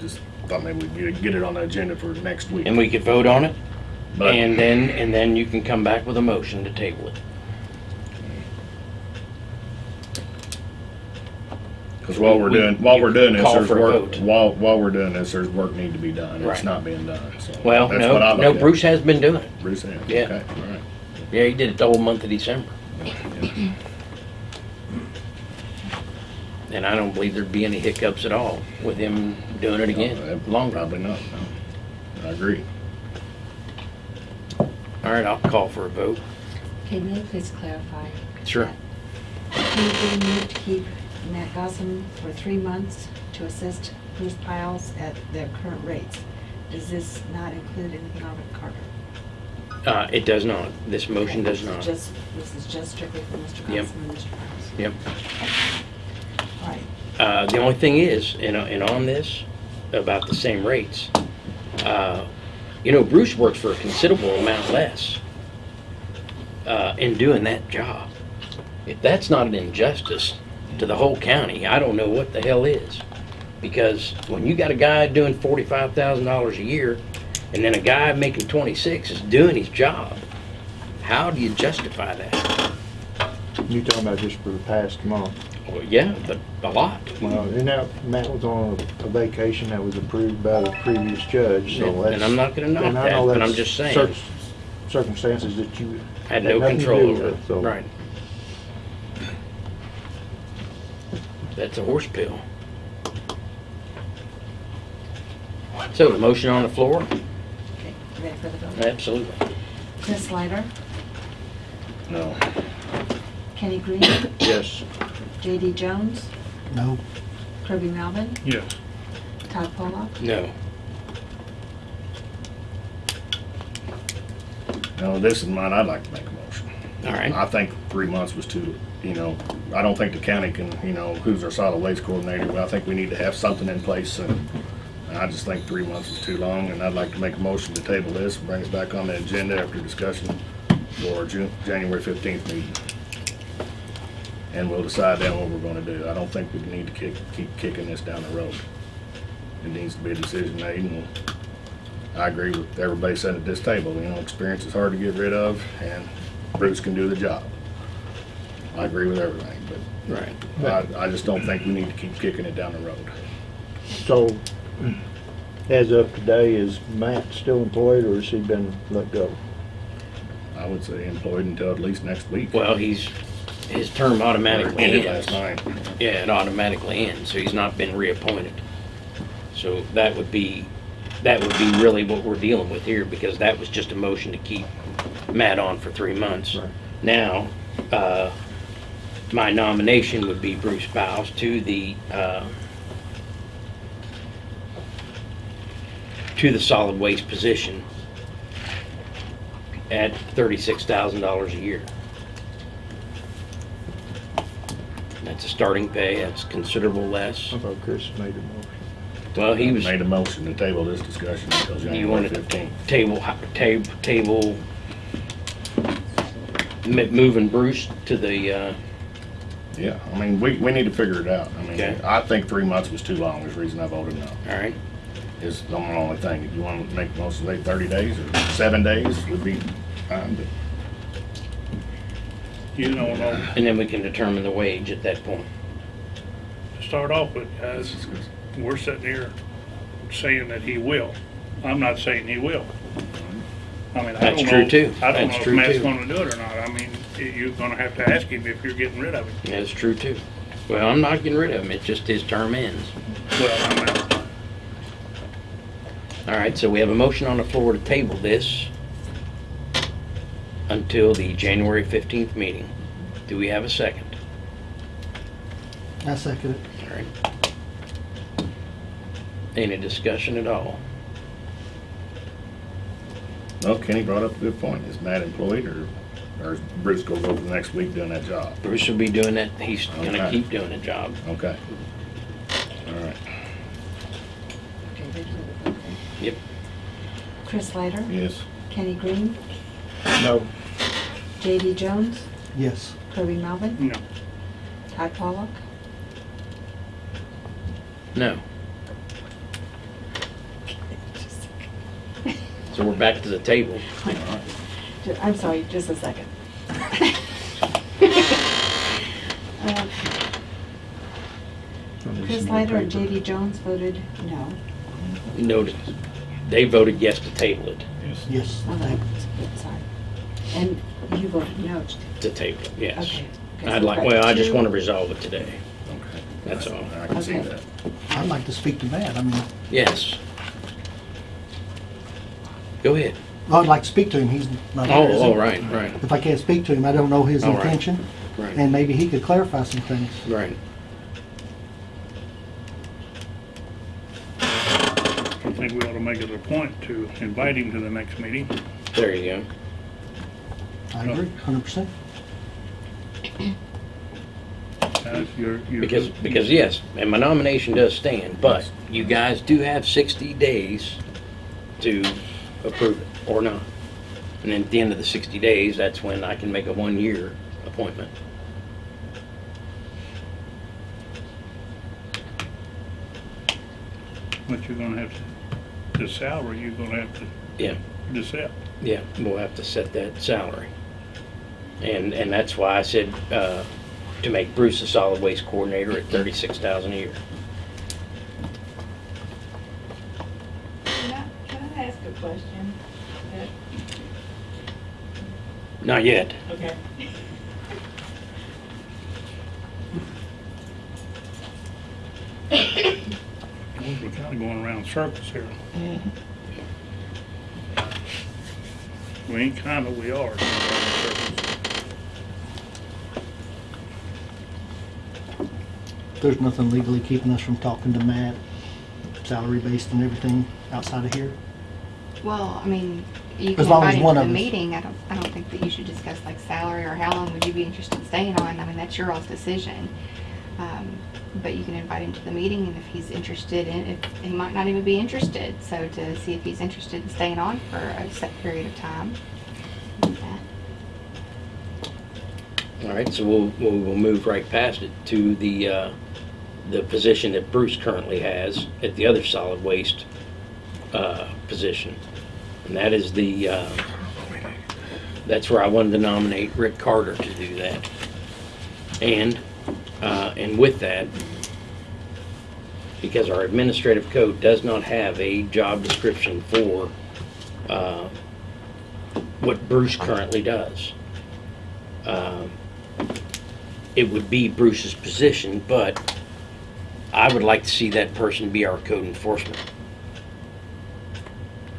just thought maybe we'd get- get it on the agenda for next week. And we could vote on it, But- and then, and then you can come back with a motion to table it. Because while we're we- doing, while we're doing this, there's work, vote. while, while we're doing this, there's work need to be done. Right. It's not being done, so. Well, that's no, what I no, look. Bruce has been doing it. Bruce has, Yeah. okay, all right. Yeah, he did it the whole month of December. And I don't believe there'd be any hiccups at all with him doing it again, Long Probably not, no. I agree. All right, I'll call for a vote. Can you please clarify? Sure. Can we move to keep Matt Gossam for three months to assist Bruce Piles at their current rates? Does this not include anything on Rick Carter? Uh, it does not. This motion does not. Just, this is just strictly for Mr. Yep. And Mr. Piles? Yep. All right. Uh, the only thing is, and, uh, and on this, about the same rates, uh, you know, Bruce works for a considerable amount less, uh, in doing that job. If that's not an injustice to the whole county, I don't know what the hell is. Because when you got a guy doing forty-five thousand dollars a year, and then a guy making twenty-six is doing his job, how do you justify that? You talking about just for the past month? Well, yeah, but a lot. Well, and that, Matt was on a vacation that was approved by the previous judge, so And- that's. and I'm not gonna knock and I know that, but I'm just saying. cir- Circumstances that you. Had no nothing to control do over it, with, so- right. That's a horse pill. So, the motion on the floor? Okay, ready for the vote? Absolutely. Chris Snyder, No. Kenny Green, Yes. J.D. Jones, No, Kirby Melvin, Yes. Todd Pollock, No. No, this is mine, I'd like to make a motion. All right. I think three months was too, you know, I don't think the county can, you know, who's our solid waste coordinator, but I think we need to have something in place and I just think three months is too long and I'd like to make a motion to table this, and bring it back on the agenda after discussion for June, January fifteenth meeting. And we'll decide then what we're gonna do. I don't think we need to kick, keep kicking this down the road. It needs to be a decision made and I agree with everybody said at this table, you know, experience is hard to get rid of, and Bruce can do the job. I agree with everything, Right. but I, I just don't think we need to keep kicking it down the road. So, as of today, is Matt still employed or has he been let go? I would say employed until at least next week. Well, he's, his term automatically Ended ends. last night. Yeah, it automatically ends, so he's not been reappointed. So that would be, that would be really what we're dealing with here, because that was just a motion to keep Matt on for three months. Right. Now, uh, my nomination would be Bruce Bowes to the, uh, to the solid waste position at thirty-six thousand dollars a year. That's a starting pay, that's considerable less. I thought Chris made a motion. Well, he was, Made a motion to table this discussion until you January wanted to fifteenth. table, table, table, m- moving Bruce to the, uh, Yeah, I mean, we, we need to figure it out. I mean, Okay. I think three months was too long, is the reason I voted no. all right, Is the only thing. If you want to make the most of it, thirty days or seven days would be fine, but You don't know, and then we can determine the wage at that point. to start off with, guys, we're sitting here saying that he will. I'm not saying he will. I mean, I That's don't true, know, too. I don't That's know if true, Matt's too. gonna do it or not. I mean, you're gonna have to ask him if you're getting rid of him. That's true too. Well, I'm not getting rid of him, it's just his term ends. Well, I'm out. All right, so we have a motion on the floor to table this until the January 15th meeting. Do we have a second? I second it. All right. Any discussion at all? No, Kenny brought up a good point. Is Matt employed or, or is Bruce gonna go the next week doing that job? Bruce will be doing that, he's gonna Okay. keep doing the job. Okay. All right. Okay, ready for the vote? Yep. Chris Snyder, Yes. Kenny Green, No, J.D. Jones, Yes. Kirby Melvin, No. Todd Pollock, No. So we're back to the table. Ju- I'm sorry, just a second. Uh, Chris some Leiter and paper. J.D. Jones voted no. Noted, they voted yes to table it, Yes. Yes. Oh, no, Sorry. And you voted no. to table it, yes. Okay. Okay, I'd like, well, I just want to resolve it today, Okay. that's all. I can see Okay. that. I'd like to speak to Matt. I mean, Yes. Go ahead. I'd like to speak to him. He's not here. Oh, is he? oh, right, right, If I can't speak to him, I don't know his All right. intention, right, and maybe he could clarify some things. right. I think we ought to make it a point to invite him to the next meeting. There you go. I agree, hundred percent. As your, your. Because, because yes, and my nomination does stand, but you guys do have sixty days to approve it or not. And then at the end of the sixty days, that's when I can make a one-year appointment. But you're gonna have to, the salary, you're gonna have to Yeah, decide. yeah, we'll have to set that salary. And, and that's why I said, uh, to make Bruce a solid waste coordinator at thirty-six thousand a year. Can I, can I ask a question? Not yet. Okay. We're kinda going around circles here. We ain't kinda, we are. going around circles. There's nothing legally keeping us from talking to Matt, salary based and everything outside of here. Well, I mean, you As can long as him one to the of us- meeting. I don't, I don't think that you should discuss like salary or how long would you be interested in staying on. I mean, that's your all's decision. Um, But you can invite him to the meeting and if he's interested in, if, he might not even be interested. So to see if he's interested in staying on for a set period of time. Yeah. All right, so we'll, we'll, we'll move right past it to the, uh, the position that Bruce currently has at the other solid waste, uh, position. And that is the, uh, that's where I wanted to nominate Rick Carter to do that. And, uh, and with that, because our administrative code does not have a job description for, uh, what Bruce currently does. Um, it would be Bruce's position, but I would like to see that person be our code enforcement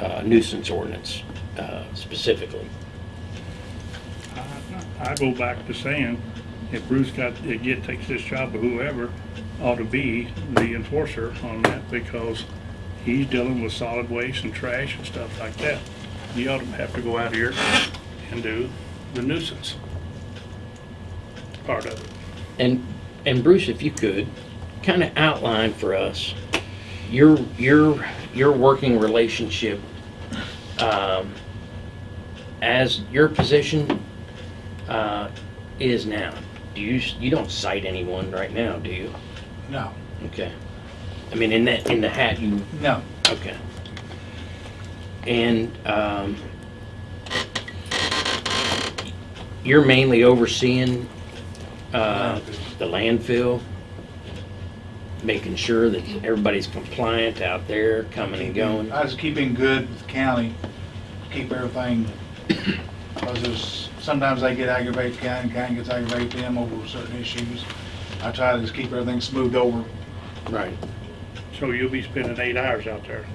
uh, nuisance ordinance uh, specifically. I I go back to saying, if Bruce got, again, takes this job or whoever, ought to be the enforcer on that because he's dealing with solid waste and trash and stuff like that. He ought to have to go out here and do the nuisance part of it. And, and Bruce, if you could, kind of outline for us your, your, your working relationship um, as your position uh, is now. Do you, you don't cite anyone right now, do you? No, Okay. I mean, in that, in the hat, you, no. okay. And, um, you're mainly overseeing, uh, the landfill, making sure that everybody's compliant out there, coming and going? I just keeping good with the county, keep everything, because there's, sometimes they get aggravated, county, county gets aggravated with them over certain issues. I try to just keep everything smoothed over. Right. So you'll be spending eight hours out there.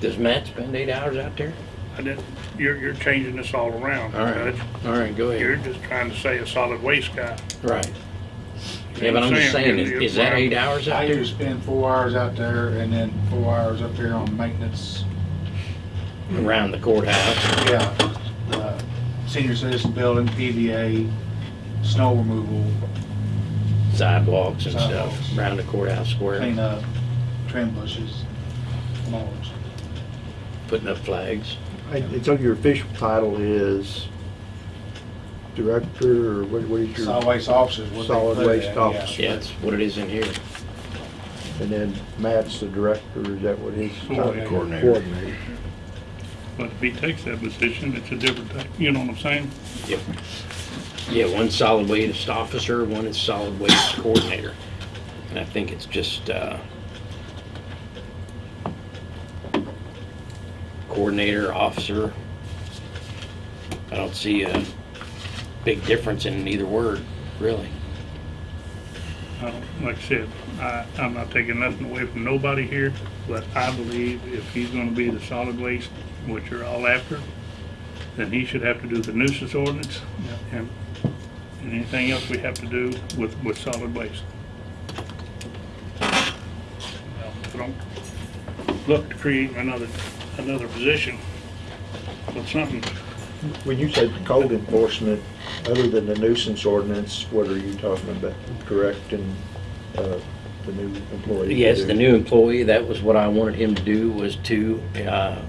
Does Matt spend eight hours out there? I didn't, you're, you're changing this all around, All right, Judge. all right, go You're ahead. just trying to say a solid waste guy. Right. Yeah, but I'm just saying, is, is that eight hours I out there? usually spend four hours out there and then four hours up here on maintenance. Around the courthouse? Yeah, the senior citizen building, PVA, snow removal, sidewalks and stuff Sidewalks. around the courthouse square, clean up, trim bushes, mowers. putting up flags. I- It's on your official title is director, or what what is your? Solid waste officers, what they Solid put it waste at, yeah. officer. Yeah, that's what it is in here. And then Matt's the director, is that what his? Coordinator. Coordinator. But if he takes that position, it's a different thing, you know what I'm saying? Yep. Yeah, one solid waste officer, one is solid waste coordinator. And I think it's just, uh, coordinator, officer. I don't see a big difference in either word, really. I Like I said, I, I'm not taking nothing away from nobody here, but I believe if he's gonna be the solid waste, which you're all after, then he should have to do the nuisance ordinance and, and anything else we have to do with, with solid waste. Well, I don't look to create another, another position, but something, When you said code enforcement, other than the nuisance ordinance, what are you talking about? Correcting, uh, the new employee? Yes, the new employee, that was what I wanted him to do, was to, uh,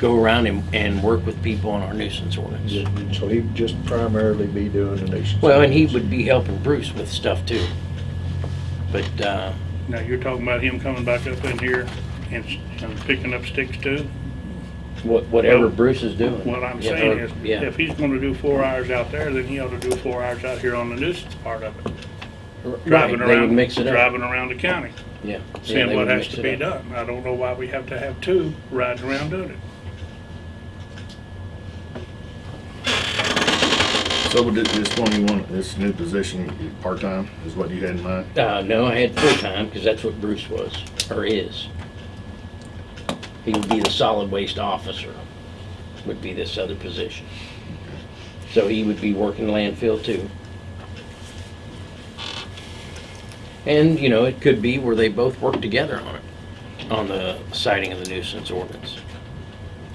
go around and, and work with people on our nuisance ordinance. So he'd just primarily be doing the nuisance? Well, and he ordinance. would be helping Bruce with stuff too. But, uh, now you're talking about him coming back up in here and, and picking up sticks too? What, whatever Well, Bruce is doing. What I'm Yeah, saying or- is, Yeah, if he's gonna do four hours out there, then he ought to do four hours out here on the nuisance part of it. right, Driving they would around, mix it up. driving around the county, Yeah. Yeah, seeing they what would has mix to it be up. done. I don't know why we have to have two riding around doing it. So would this- this one you want, this new position, part-time, is what you had in mind? Uh, no, I had full-time, because that's what Bruce was, or is. He would be the solid waste officer, would be this other position. So he would be working landfill too. And, you know, it could be where they both work together on it, on the citing of the nuisance ordinance.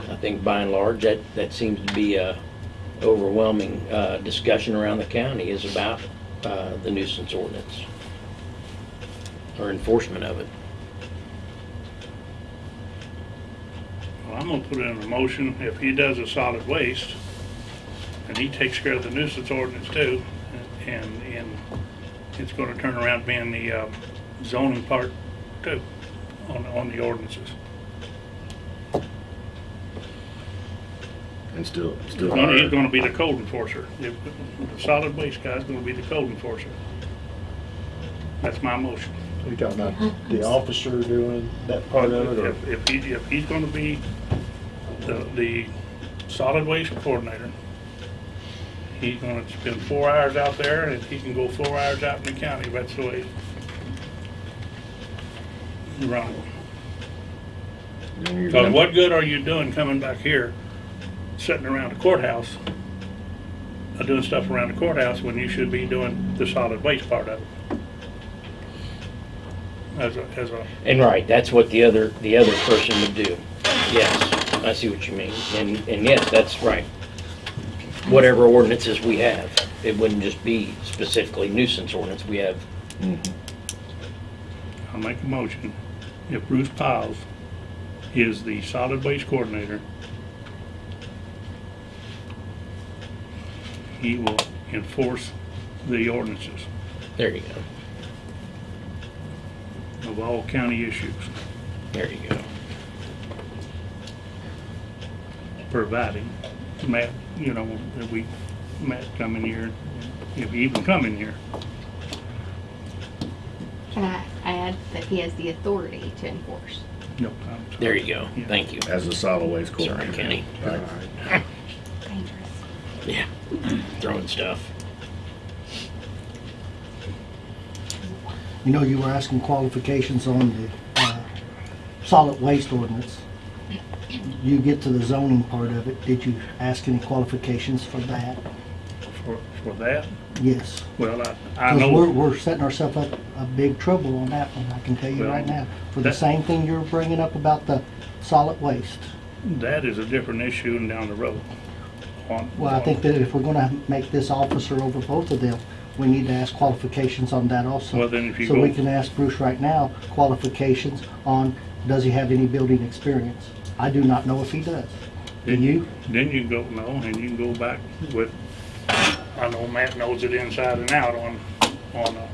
I think by and large, that, that seems to be a overwhelming, uh, discussion around the county is about, uh, the nuisance ordinance. Or enforcement of it. Well, I'm gonna put in a motion, if he does a solid waste, and he takes care of the nuisance ordinance too, and, and it's gonna turn around being the um, zoning part too, on, on the ordinances. And still, He's still gonna, he's gonna be the code enforcer. If- The solid waste guy's gonna be the code enforcer. That's my motion. You talking about the officer doing that part of it, or? If, if he, if he's gonna be the, the solid waste coordinator, he's gonna spend four hours out there, and he can go four hours out in the county, that's the way. Right. Then you're Because gonna- what good are you doing coming back here, sitting around the courthouse, uh, doing stuff around the courthouse when you should be doing the solid waste part of it? As a, as a, And right, that's what the other, the other person would do. Yes, I see what you mean. And, and yes, that's right. Whatever ordinances we have, it wouldn't just be specifically nuisance ordinance. We have. I'll make a motion, if Bruce Piles is the solid waste coordinator, he will enforce the ordinances there you go. Of all county issues, There you go. providing Matt, you know, that we, Matt come in here, if he even come in here. Can I add that he has the authority to enforce? No, I'm sorry. There you go. Yeah. Thank you. As a solid waste Sorry, coordinator. Kenny. Right. Dangerous. Yeah, throwing stuff. You know, you were asking qualifications on the uh, solid waste ordinance. You get to the zoning part of it, did you ask any qualifications for that? For, for that, Yes. well, I, I Because we're, we're setting ourselves up a big trouble on that one, I can tell you right now. For the same thing you're bringing up about the solid waste. that is a different issue down the road. On- Well, I think that if we're gonna make this officer over both of them, we need to ask qualifications on that also. Well, then if you So we can ask Bruce right now, qualifications on, does he have any building experience? I do not know if he does. Do Then you? Then you go, no, and you can go back with, I know Matt knows it inside and out on, on, uh,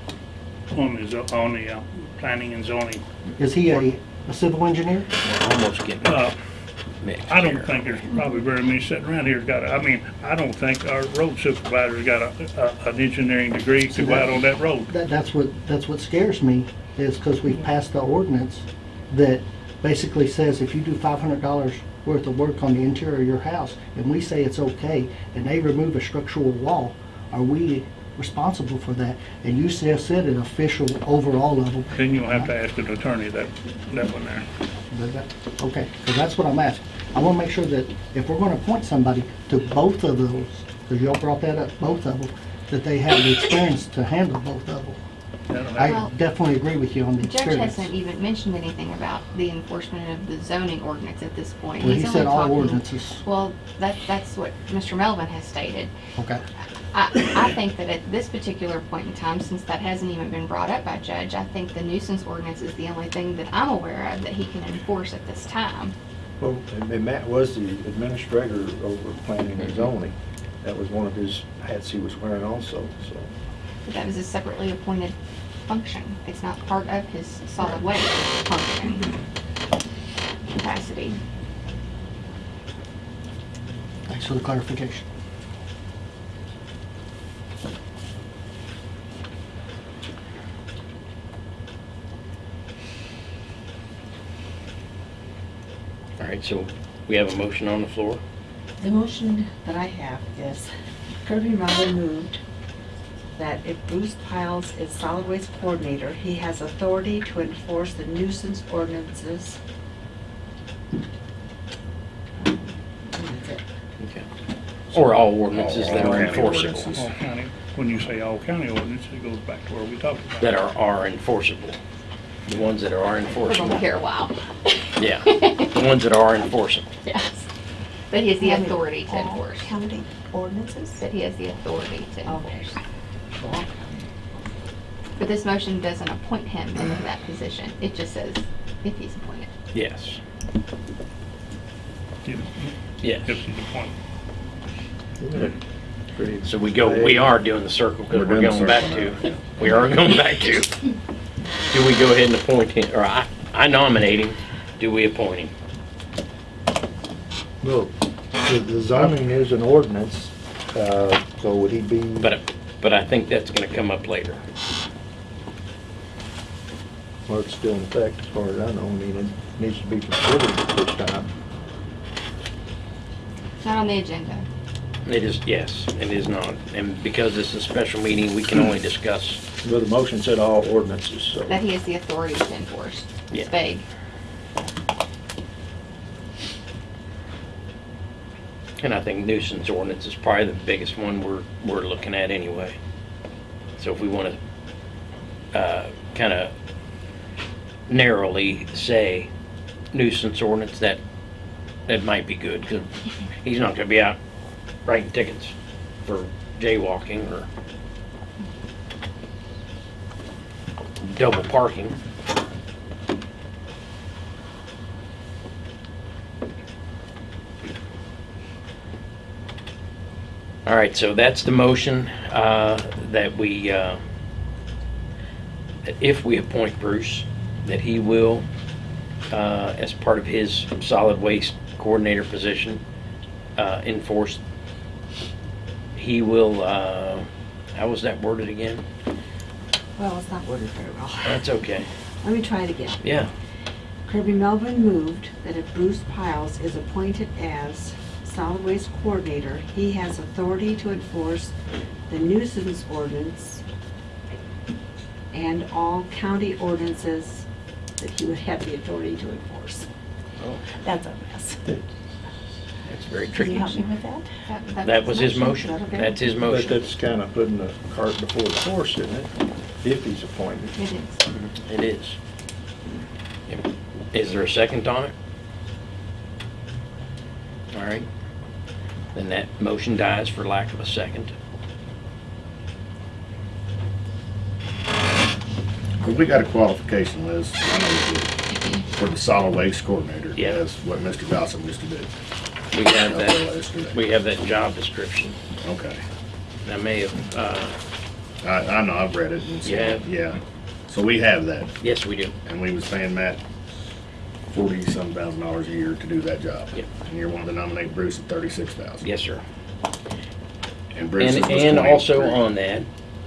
on the, on the, uh, planning and zoning. Is he a, a civil engineer? We're almost getting, Uh, mixed I don't here. think there's probably very many sitting around here that's got, a- I mean, I don't think our road supervisor's got a, a, an engineering degree to go out on that road. That, that's what, that's what scares me, is because we've passed the ordinance that basically says if you do five hundred dollars worth of work on the interior of your house, and we say it's okay, and they remove a structural wall, are we responsible for that? And you said, said an official overall level, Then you'll have to ask an attorney that, that one there. But that- Okay, because that's what I'm asking. I want to make sure that if we're going to appoint somebody to both of those, because y'all brought that up, both of them, that they have the experience to handle both of them. I Well, definitely agree with you on the The judge experience. hasn't even mentioned anything about the enforcement of the zoning ordinance at this point. Well, he He's said only all talking- ordinances. Well, that, that's what Mr. Melvin has stated. Okay. I, I think that at this particular point in time, since that hasn't even been brought up by judge, I think the nuisance ordinance is the only thing that I'm aware of that he can enforce at this time. Well, and and Matt was the administrator over planning and mm-hmm. zoning. That was one of his hats he was wearing also, so. But that was a separately appointed function. It's not part of his solid waste function capacity. Thanks for the clarification. All right, so we have a motion on the floor. The motion that I have is Kirby Melvin moved that if Bruce Piles is solid waste coordinator, he has authority to enforce the nuisance ordinances. And that's it. Okay. Or all ordinances that All are county enforceable. All county, when you say all county ordinance, it goes back to where we talked about. that are, are enforceable. The ones that are We're gonna enforceable. be here a while. Yeah, the ones that are enforceable. Yes. But he has the authority to all enforce. County ordinances? But he has the authority to enforce. All. But this motion doesn't appoint him into that position. It just says if he's appointed. Yes, If yes. if he's appointed. So we go, we are doing the circle because We're we're doing the going back circle to, we are going back to. Do we go ahead and appoint him, or I, I nominate him, do we appoint him? Well, the- the zoning is an ordinance, uh, so would he be? But, but I think that's gonna come up later. Well, it's still in effect as far as I know. I mean, it needs to be considered at this time. Not on the agenda. It is, yes, it is not. And because it's a special meeting, we can only discuss, Well, the motion said all ordinances, so. That he has the authority to enforce. Yeah. It's vague. and I think nuisance ordinance is probably the biggest one we're, we're looking at anyway. So if we wanna, uh, kinda narrowly say nuisance ordinance, that, that might be good, because he's not gonna be out writing tickets for jaywalking or double parking. All right, so that's the motion, uh, that we, uh, that if we appoint Bruce, that he will, uh, as part of his solid waste coordinator position, uh, enforce. He will, uh, how was that worded again? Well, it's not worded very well. That's okay. Let me try it again. Yeah, Kirby Melvin moved that if Bruce Piles is appointed as solid waste coordinator, he has authority to enforce the nuisance ordinance and all county ordinances that he would have the authority to enforce. Oh. That's a mess. That's very Can tricky. you help me with that? That was his motion. Is that okay? That's his But motion. that's kind of putting the cart before the horse, isn't it? If he's appointed. It is. It is. Is there a second on it? All right. Then that motion dies for lack of a second. Well, We got a qualification list, I know we do, for the solid waste coordinator. Yeah. That's what Mr. Gossam used to do. We have that, we have that job description. Okay. I may have, uh, I, I know, I've read it and You have? yeah. So we have that, yes, we do. and we was paying Matt forty-some thousand dollars a year to do that job. Yep. And you're wanting to nominate Bruce at thirty-six thousand. Yes, sir. And Bruce's And, was and also 23. on that,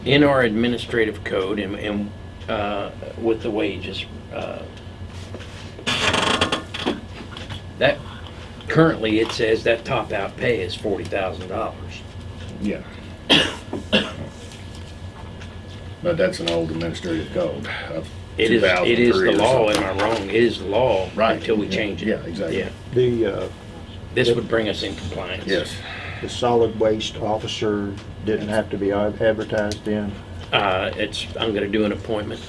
in our administrative code and, and, uh, with the wages, uh, that, currently it says that top out pay is forty thousand dollars. Yeah. But that's an old administrative code of It is, it is 2003 the or law, something. am I wrong? It is the law Right. until we change it. Yeah, exactly. Yeah, The, uh, this would bring us in compliance. Yes. the solid waste officer didn't have to be ad- advertised in? Uh, it's, I'm gonna do an appointment.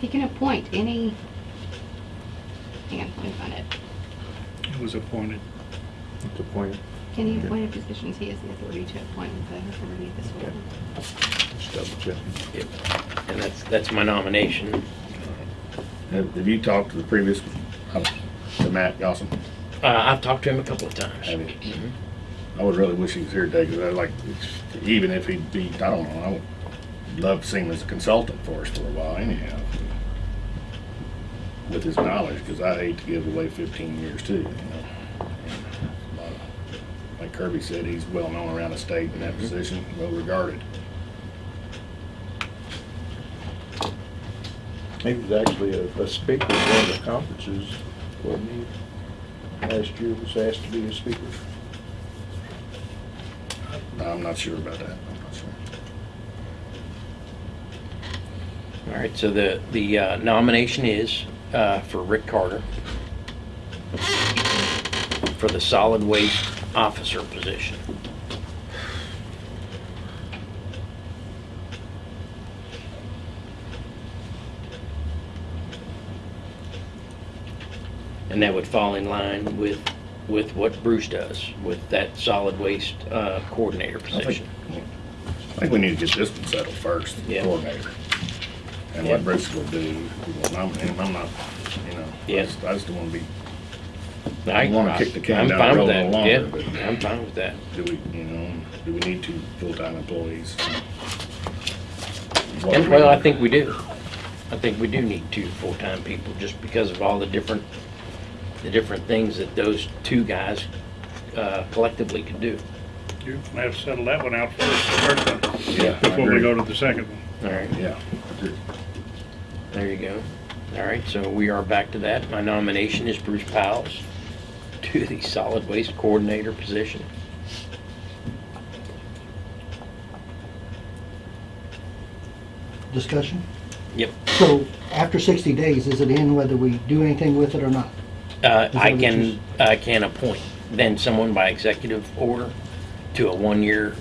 He can appoint any, hang on, let me find it. It was appointed. It's appointed. Any appointed positions, he has the authority to appoint with the authority of this board. Just double check. Yep. And that's, that's my nomination. Have have you talked to the previous, uh, to Matt Gossam? Uh, I've talked to him a couple of times. Have you? Mhm. I would really wish he was here today, because I like, even if he'd be, I don't know, I would love to see him as a consultant for us for a while anyhow. With his knowledge, because I hate to give away fifteen years too, you know. And a lot of- Like Kirby said, he's well known around the state in that position, well regarded. He was actually a, a speaker at one of the conferences, wasn't he? Last year was asked to be a speaker. I'm not sure about that, I'm not sure. All right, so the, the uh, nomination is uh, for Rick Carter for the solid waste officer position. And that would fall in line with, with what Bruce does, with that solid waste uh, coordinator I think, position. I think we need to get this one settled first, the Yeah. coordinator. And Yeah. what Bruce will do, we will nominate him, I'm not, you know, I Yeah. just, I just don't wanna be, I wanna kick the can I'm down fine the with road a that. little Yeah, longer, but- I'm fine with that. do we, you know, do we need two full-time employees? What And, do well, I we- think we do. I think we do need two full-time people, just because of all the different, the different things that those two guys uh, collectively could do. You're gonna have to settle that one out first, the first one, Yeah, I before we agree. go to the second one. All right, Yeah, there you go. All right, so we are back to that. My nomination is Bruce Powles to the solid waste coordinator position. Discussion? Yep. So after 60 days, is it in whether we do anything with it or not? Uh, I can, I can appoint then someone by executive order to a one-year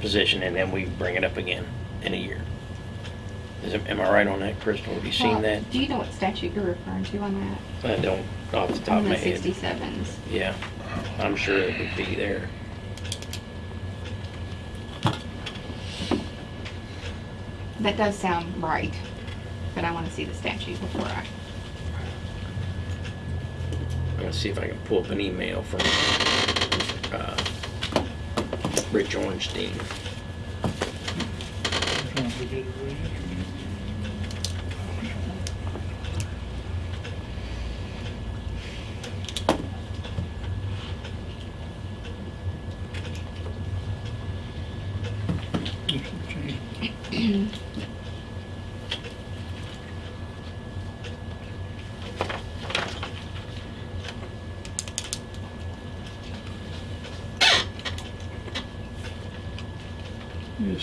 position, and then we bring it up again in a year. Is, am I right on that, Crystal? Have you Well, seen that? Do you know what statute you're referring to on that? I don't, off the top On of the my head. sixty-sevens. Yeah, I'm sure it would be there. That does sound right, but I want to see the statute before I, I'm gonna see if I can pull up an email from, uh, Rich Ornstein. Just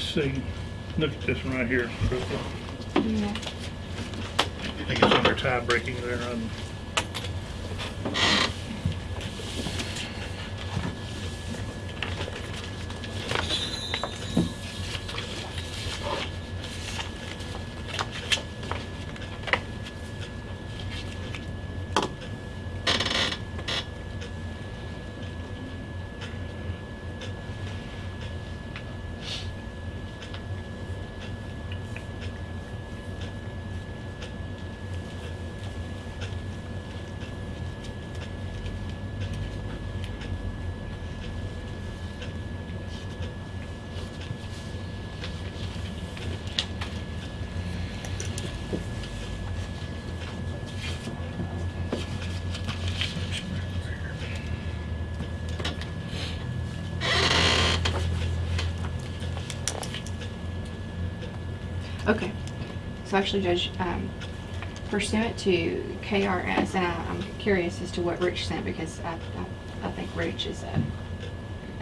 see, look at this one right here, yeah. I think it's under tie breaking there on. So actually, Judge, um, pursuant to KRS, and I- I'm curious as to what Rich sent because I, I, I think Rich is a,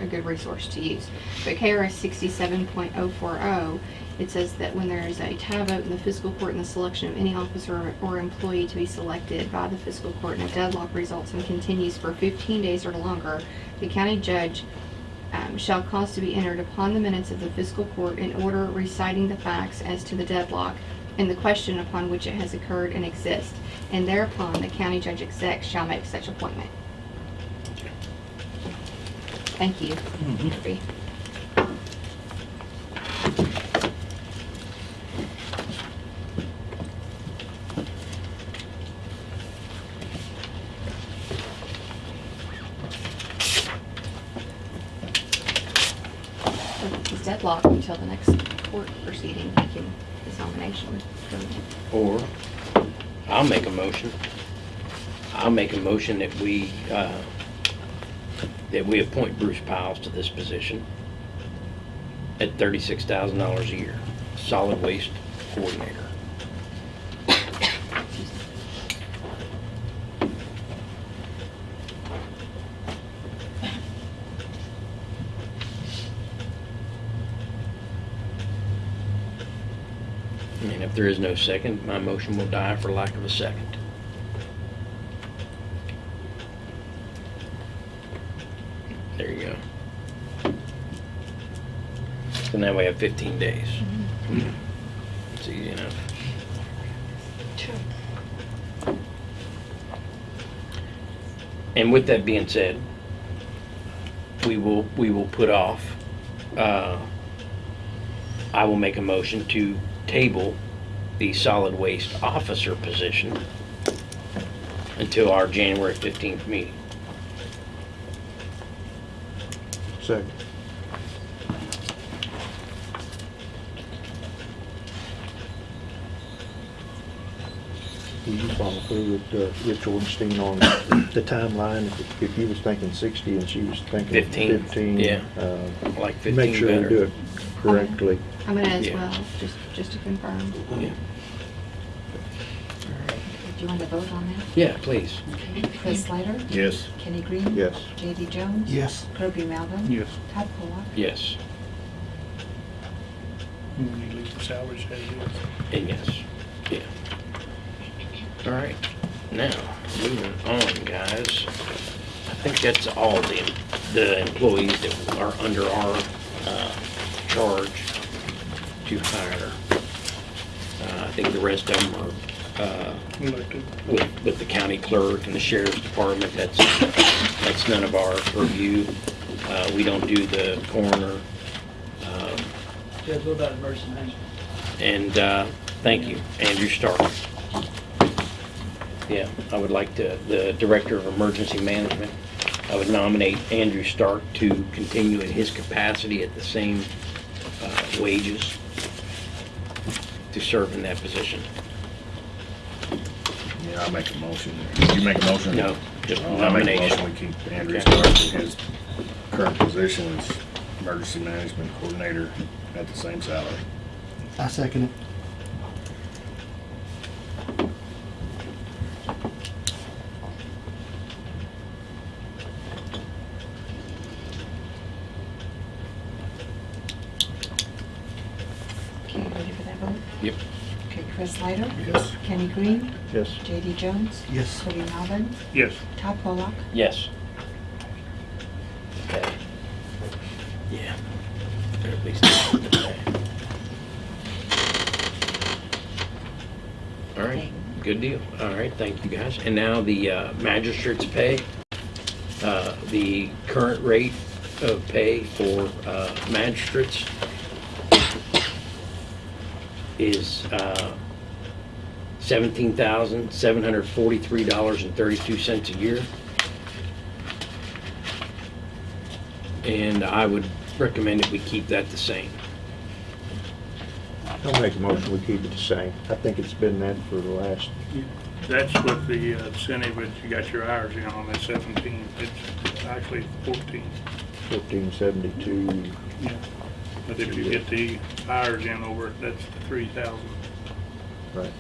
a good resource to use. But KRS sixty-seven point oh four oh, it says that when there is a tie vote in the fiscal court in the selection of any officer or employee to be selected by the fiscal court and a deadlock results and continues for fifteen days or longer, the county judge um, shall cause to be entered upon the minutes of the fiscal court in order reciting the facts as to the deadlock and the question upon which it has occurred and exists, and thereupon the county judge exec shall make such appointment. Thank you. Kirby. If He's deadlocked until the next court proceeding, he can, his nomination from Or, I'll make a motion. I'll make a motion that we, uh, that we appoint Bruce Piles to this position at thirty-six thousand dollars a year, solid waste coordinator. And if there is no second, my motion will die for lack of a second. There you go. So now we have 15 days. It's easy enough. And with that being said, we will, we will put off, uh, I will make a motion to table the solid waste officer position until our January 15th meeting. Second. Will you follow through with uh, Rich Ornstein on the timeline? If- If you was thinking 60 and she was thinking 15, 15? yeah. uh, like 15 Make sure we better. do it correctly. I'm gonna as Yeah. well, just, just to confirm. Yeah. Do you want to vote on that? Yeah, please. Okay. Chris Snyder? Yes. Kenny Green? Yes. J.D. Jones? Yes. Kirby Melvin? Yes. Todd Pollock? Yes, We need to leave the salaries as is. and yes, yeah. All right, now, moving on, guys. I think that's all the, the employees that are under our, uh, charge to hire. Uh, I think the rest of them are, uh, Elected. with, with the county clerk and the sheriff's department, that's, that's none of our purview. Uh, we don't do the coroner. Um, Judge, what about emergency management? And, uh, thank you, Andrew Stark. Yeah, I would like to, the Director of Emergency Management, I would nominate Andrew Stark to continue in his capacity at the same, uh, wages to serve in that position. Yeah, I'll make a motion. You make a motion? No, just I'll make a nomination. motion, we keep Andrew Okay. Stark in his current position as emergency management coordinator at the same salary. I second it. Okay, ready for that vote? Yep. Okay, Chris Snyder? Yes. Kenny Green? Yes. J.D. Jones? Yes. Kirby Melvin? Yes. Todd Pollock? Yes. Okay. Yeah. At least. okay. All right, good deal. All right, thank you guys. And now the uh, magistrate's pay. Uh, The current rate of pay for uh, magistrates is uh, $17,743.32 a year. And I would recommend that we keep that the same. I'll make a motion, we keep it the same. I think it's been that for the last, That's with the uh, incentive that you got your hours in on that seventeen. It's actually fourteen. 1472. Yeah. But if you get the hours in over, it, that's the three thousand. Right.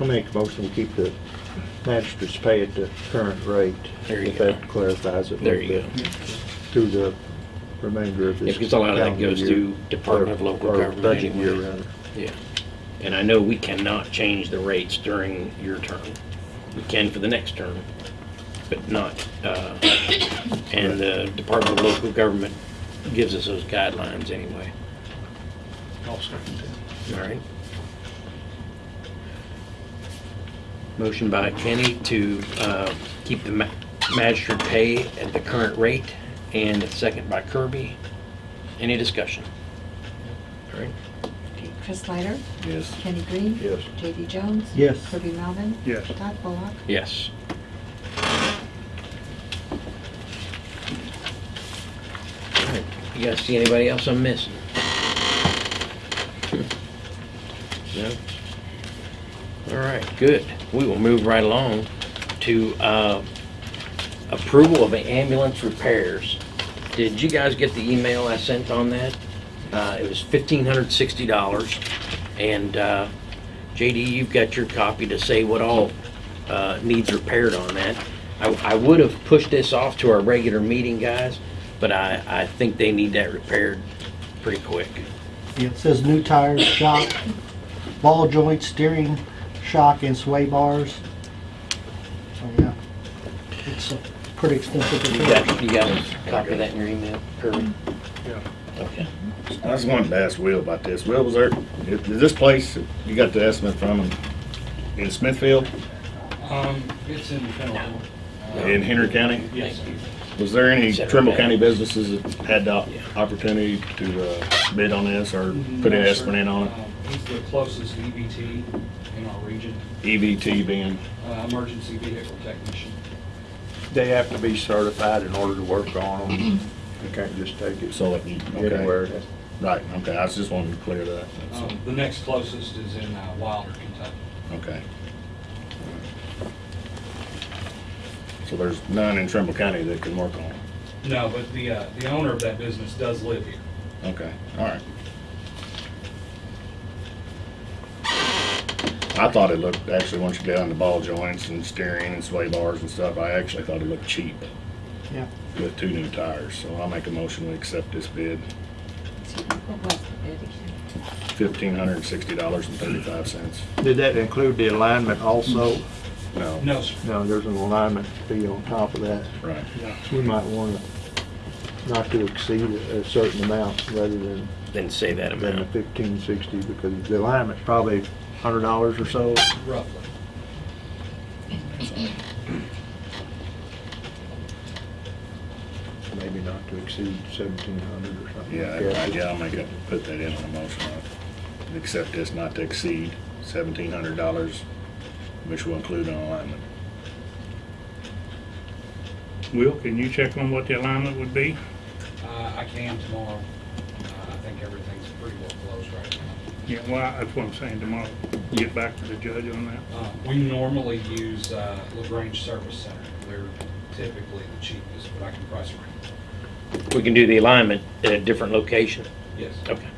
I'll make a motion to keep the magistrate's pay at the current rate. There you If go. that clarifies it. a There little you bit, Through the remainder of Yeah, this. because a lot of that calendar goes year, through Department of or- Local or Government Budget anyway. year, rather. Yeah. And I know we cannot change the rates during your term. We can for the next term, but not, uh, and the Department of Local Government gives us those guidelines anyway. I'll second that. All right. Motion by Kenny to uh, keep the ma- magistrate pay at the current rate, and a second by Kirby. Any discussion? All right. Okay, Chris Snyder, Yes. Kenny Green. Yes. J.D. Jones. Yes. Kirby Melvin. Yes. Todd Pollock. Yes. All right. You guys see anybody else I'm missing? No? All right, good. We will move right along to uh, approval of ambulance repairs. Did you guys get the email I sent on that? Uh, It was $1,560. And uh, JD, you've got your copy to say what all uh, needs repaired on that. I, I would have pushed this off to our regular meeting, guys, but I, I think they need that repaired pretty quick. It says new tires, shock, ball joints, steering shock, and sway bars. So, yeah, it's a pretty expensive. You repair. got, you got a copy of that in your email, Kirby? Yeah. Okay. I just wanted to ask Will about this. Will, was there, is this place, you got the estimate from in- in Smithfield, Um, it's in Pendleton. Uh, in Henry County? Yes. Was there any Set Trimble back. County businesses that had the opportunity to uh, bid on this or put an sir. estimate in on it? Um, He's the closest EVT in our region, EVT being, uh, emergency vehicle technician. They have to be certified in order to work on them. You can't just take it so, okay. anywhere. Right, okay, I was just wanting to clear that. That's all. Um, The next closest is in uh, Wilder, Kentucky. Okay. So there's none in Trimble County that can work on it? No, but the, uh, the owner of that business does live here. Okay, all right. I thought it looked, actually, once you get on the ball joints and steering and sway bars and stuff, I actually thought it looked cheap Yeah. with two new tires. So I'll make a motion to accept this bid, What was the bid again? fifteen hundred and sixty dollars and thirty-five cents. Did that include the alignment also? No, No, sir. No, there's an alignment fee on top of that. right. Yeah, we might want to, not to exceed a a certain amount rather than, Then say that amount than the amount. fifteen sixty, because the alignment's probably hundred dollars or so. Roughly. Maybe not to exceed seventeen hundred or something. Yeah, like I- that. yeah, I'll make it, put that in on the motion. I'll Accept this not to exceed seventeen hundred dollars, which will include an alignment. Will, can you check on what the alignment would be? Uh, I can tomorrow. Uh, I think everything's pretty well closed right now. Yeah, well, that's what I'm saying tomorrow. Get back to the judge on that. Uh, We normally use uh, LaGrange Service Center. They're typically the cheapest, but I can price range. We can do the alignment at a different location. Yes. Okay.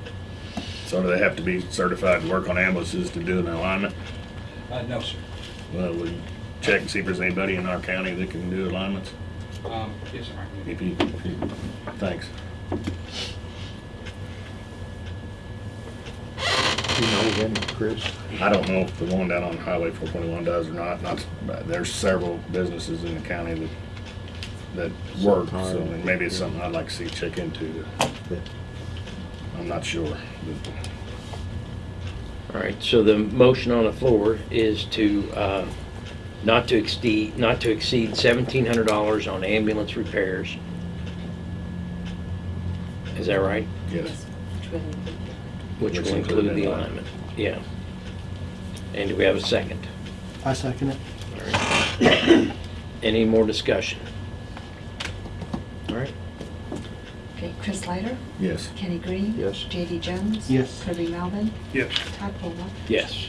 So do they have to be certified to work on ambulances to do an alignment? Uh, No, sir. Well, we check and see if there's anybody in our county that can do alignments. Um, Yes, sir. I can- If you, if you, thanks. You know them, Chris? I don't know if the one down on Highway four twenty-one does or not, not, there's several businesses in the county that, that work, so maybe it's something I'd like to see check into. I'm not sure, but All right, so the motion on the floor is to, uh, not to exceed, not to exceed seventeen hundred dollars on ambulance repairs. Is that right? yes. Which will include- Which Which will include include the the alignment, yeah. And do we have a second? I second it. All right. Any more discussion? All right, Okay, Chris Snyder? Yes. Kenny Green. Yes. J.D. Jones. Yes. Kirby Melvin. Yes. Todd Pollock. yes.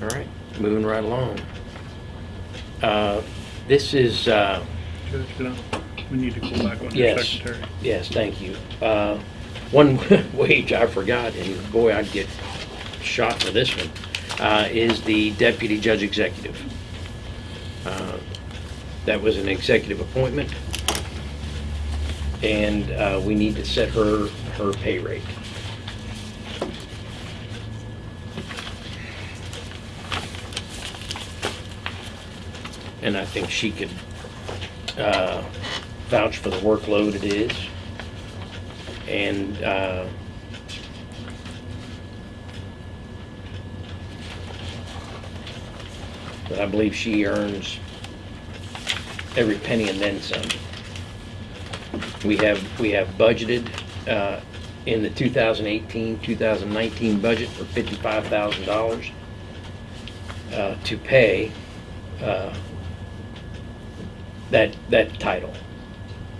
All right, moving right along. uh, this is, uh, Judge, I- we need to go back on your Yes. secretary. Yes, thank you. Uh, One wage I forgot, and boy, I'd get shot for this one, uh, is the deputy judge executive. Uh, That was an executive appointment, and uh, we need to set her, her pay rate. And I think she could uh, vouch for the workload it is. And uh, but I believe she earns every penny and then some. We have, we have budgeted uh, in the 2018, 2019 budget for $55,000 uh, to pay uh, that, that title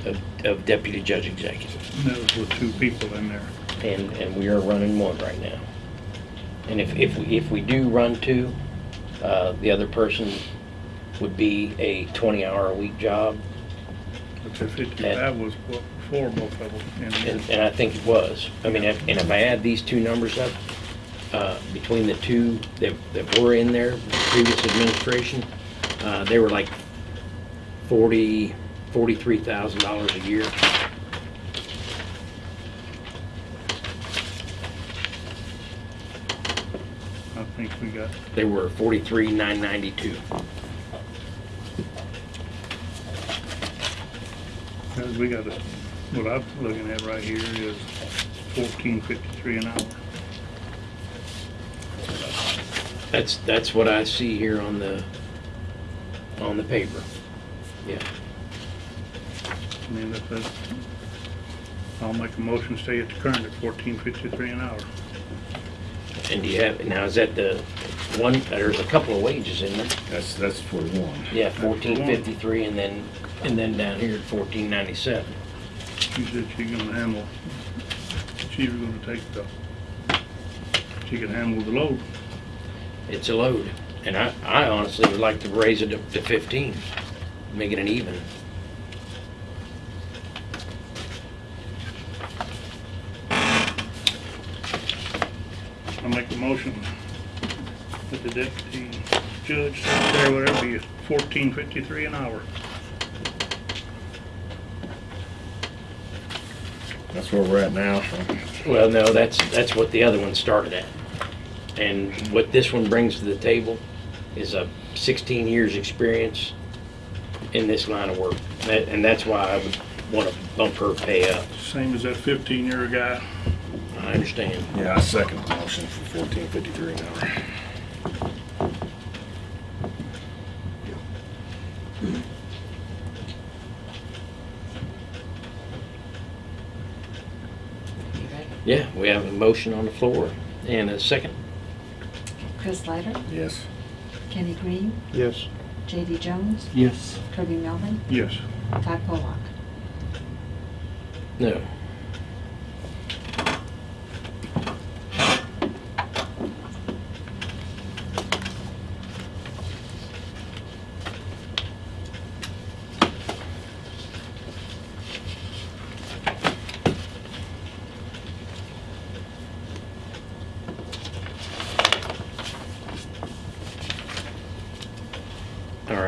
of of deputy judge executive. And that was with two people in there. And, and we are running one right now. And if, if, we if we do run two, uh, the other person would be a 20-hour-a-week job. But the fifty-five was what, for both of them. And, And and I think it was. I mean, if- and if I add these two numbers up, uh, between the two that, that were in there, the previous administration, uh, they were like forty, forty-three thousand dollars a year. I think we got, They were forty-three, nine ninety-two. we got, a- what I'm looking at right here is fourteen fifty-three an hour. That's, that's what I see here on the, on the paper. Yeah. I mean, if it, I'll make a motion, to stay at the current at fourteen fifty-three an hour. And do you have, now is that the one, there's a couple of wages in there. That's, that's for one. Yeah, fourteen fifty-three and then, and then down here at fourteen ninety-seven. She said she gonna handle, she was gonna take the, she can handle the load. It's a load. And I, I honestly would like to raise it up to fifteen, make it an even. I'll make a motion that the deputy judge, secretary, whatever, be fourteen fifty-three an hour. That's where we're at now, so. Well, no, that's, that's what the other one started at. And what this one brings to the table is a sixteen years' experience in this line of work. That- And that's why I would want to bump her pay up. Same as that fifteen-year guy. I understand. Yeah, I second the motion for fourteen fifty-three an hour. Yeah, we have a motion on the floor and a second. Chris Snyder, Yes. Kenny Green, Yes. J.D. Jones, Yes. Kirby Melvin, Yes. Todd Pollock. No.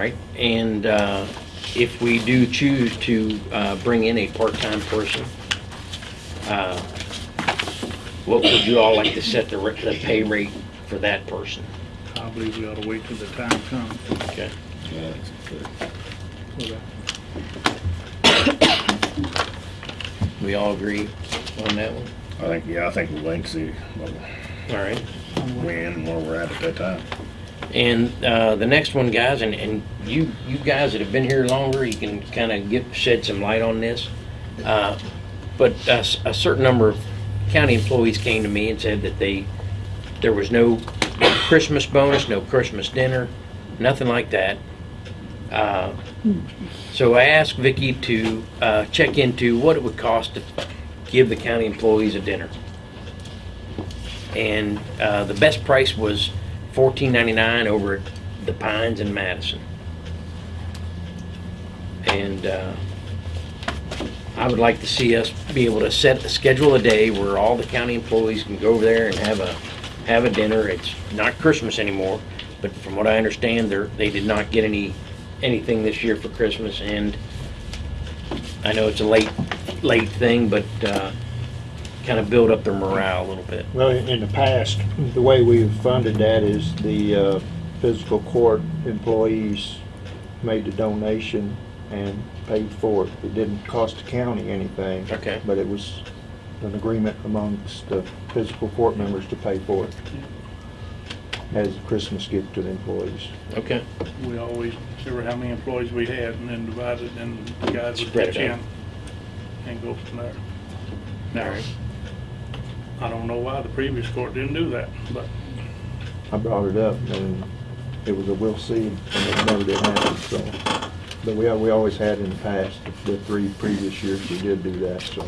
Right, and uh, if we do choose to uh, bring in a part-time person, uh, what would you all like to set the, ra- the pay rate for that person? I believe we ought to wait till the time comes. Okay. Yeah, that's good. for that. We all agree on that one? I think, yeah, I think we'll wait and see what All right. when where we're at at that time. And uh, the next one, guys, and, and you, you guys that have been here longer, you can kind of get, shed some light on this. Uh, But a certain number of county employees came to me and said that they, there was no Christmas bonus, no Christmas dinner, nothing like that. Uh, So I asked Vicki to uh, check into what it would cost to give the county employees a dinner. And uh, the best price was fourteen ninety-nine over at the Pines in Madison. And uh, I would like to see us be able to set, a schedule a day where all the county employees can go over there and have a, have a dinner. It's not Christmas anymore, but from what I understand, they're, they did not get any, anything this year for Christmas. And I know it's a late, late thing, but kind of build up their morale a little bit. Well, in in the past, the way we've funded that is the uh, physical court employees made the donation and paid for it. It didn't cost the county anything. Okay. But it was an agreement amongst the physical court members to pay for it as a Christmas gift to the employees. Okay. We always, consider how many employees we had and then divide it and the guys would it pitch in out. and go from there. Now, I don't know why the previous court didn't do that, but I brought it up and it was a we'll see and it never did happen, so. But we, we always had in the past, the three previous years, we did do that, so.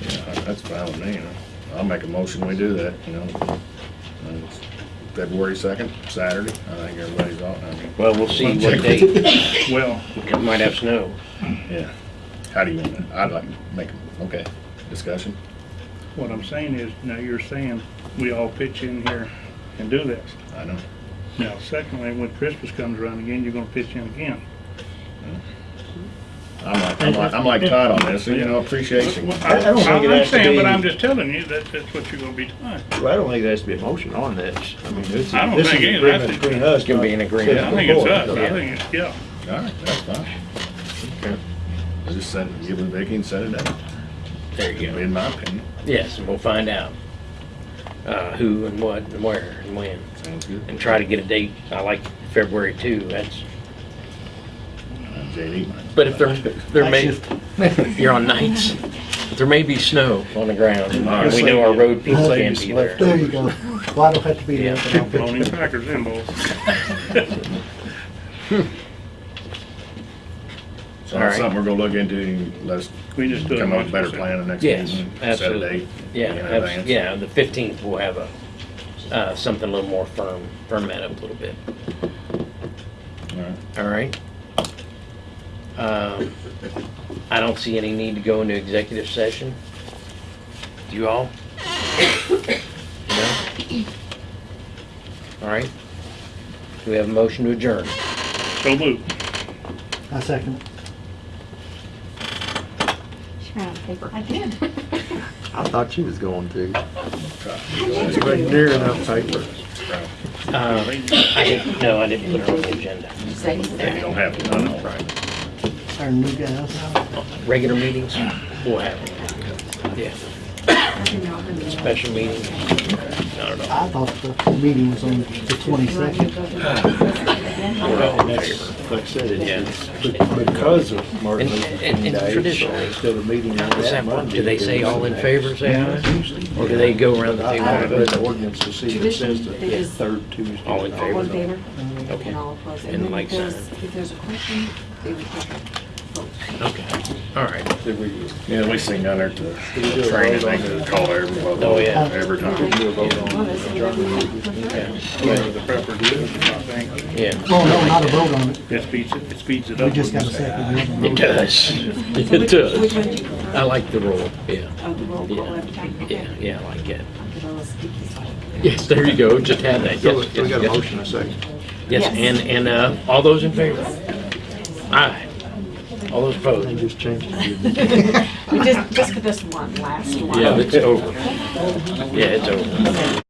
Yeah, that's fine with me, you know. I'll make a motion, we do that, you know. And it's February second, Saturday, I think everybody's off now. Well, we'll see what day, Well, we might have snow. Yeah. How do you want to, I'd like to make, a- okay, discussion? What I'm saying is, now you're saying we all pitch in here and do this. I know. Now, secondly, when Christmas comes around again, you're gonna pitch in again. I'm like, I'm like, I'm like Todd on this, you know, appreciation. Well, I- I don't think I it has to understand, but I'm just telling you that that's what you're gonna be doing. Well, I don't think there has to be a motion on this. I mean, this is, I don't this is think an it agreement has to. between us. It's gonna be an not agreement. I physical think it's court. us, I Yeah. think it's, yeah. All right, that's fine. Okay. Just send, give it to Vicky and set it out. There you go. In my opinion, Yes, and we'll find out uh, who and what and where and when. sounds good. And try to get a date. I like February too. That's, Uh, JD. but if there, there may, you're on nights. There may be snow on the ground and we know our road people can't be there. There you go. Well, I don't have to be there, but I'll pitch Bologna crackers in both. So All that's right. something we're gonna look into, let's We just do it. come up with a better once. plan the next Yes, meeting. Set a absolutely. date. Yeah, in abs- advance. yeah, the fifteenth we'll have a, uh, something a little more firm, firm that up a little bit. All right. All right. Um, I don't see any need to go into executive session. Do you all? No? All right. Do we have a motion to adjourn? So move. I second. She ran out of paper. I did. I thought she was going to. It's right near enough paper. Uh, I didn't, no, I didn't put it on the agenda. Yeah, you don't have to, I know. Right. Our new guys. Regular meetings, we'll have them. Yeah. Special meetings, not at all. I thought the meeting was on the twenty-second. Like I said, Yeah. it's because of Martin And- Luther and- King and Day, so traditionally, instead of meeting on Does that that work? Monday. Do they say all in favor, say aye? Usually. Or do they go around the I table? haven't read the ordinance to see if it says Tradition, the they just- third Tuesday. All in favor? All in favor? Okay. And all opposed. And And then like if there's, if there's a question, they would take a vote. Okay, all right. Did we Yeah, we sing down there at the Did we do a training, vote they on can that? call every, Oh, yeah. every time. do a vote on Well, that's adjournment? Yeah. The pepper do, I think. Yeah, Oh, no, not a vote on it. It speeds it, it speeds it up. We just got a second. We haven't it voted. does. It which- Which does. one do you prefer? I like the roll, yeah. Oh, the roll call Yeah. every time? Yeah, Okay. yeah, I like it. Okay, well, let's keep this one. Yes, there you go, just had that, So yes, so we got a yes, motion, a second. yes. Yes, and, and, uh, all those in favor? Aye. All those They opposed? just changed it. We just, just for this one, last one. Yeah, it's over. Yeah, it's over.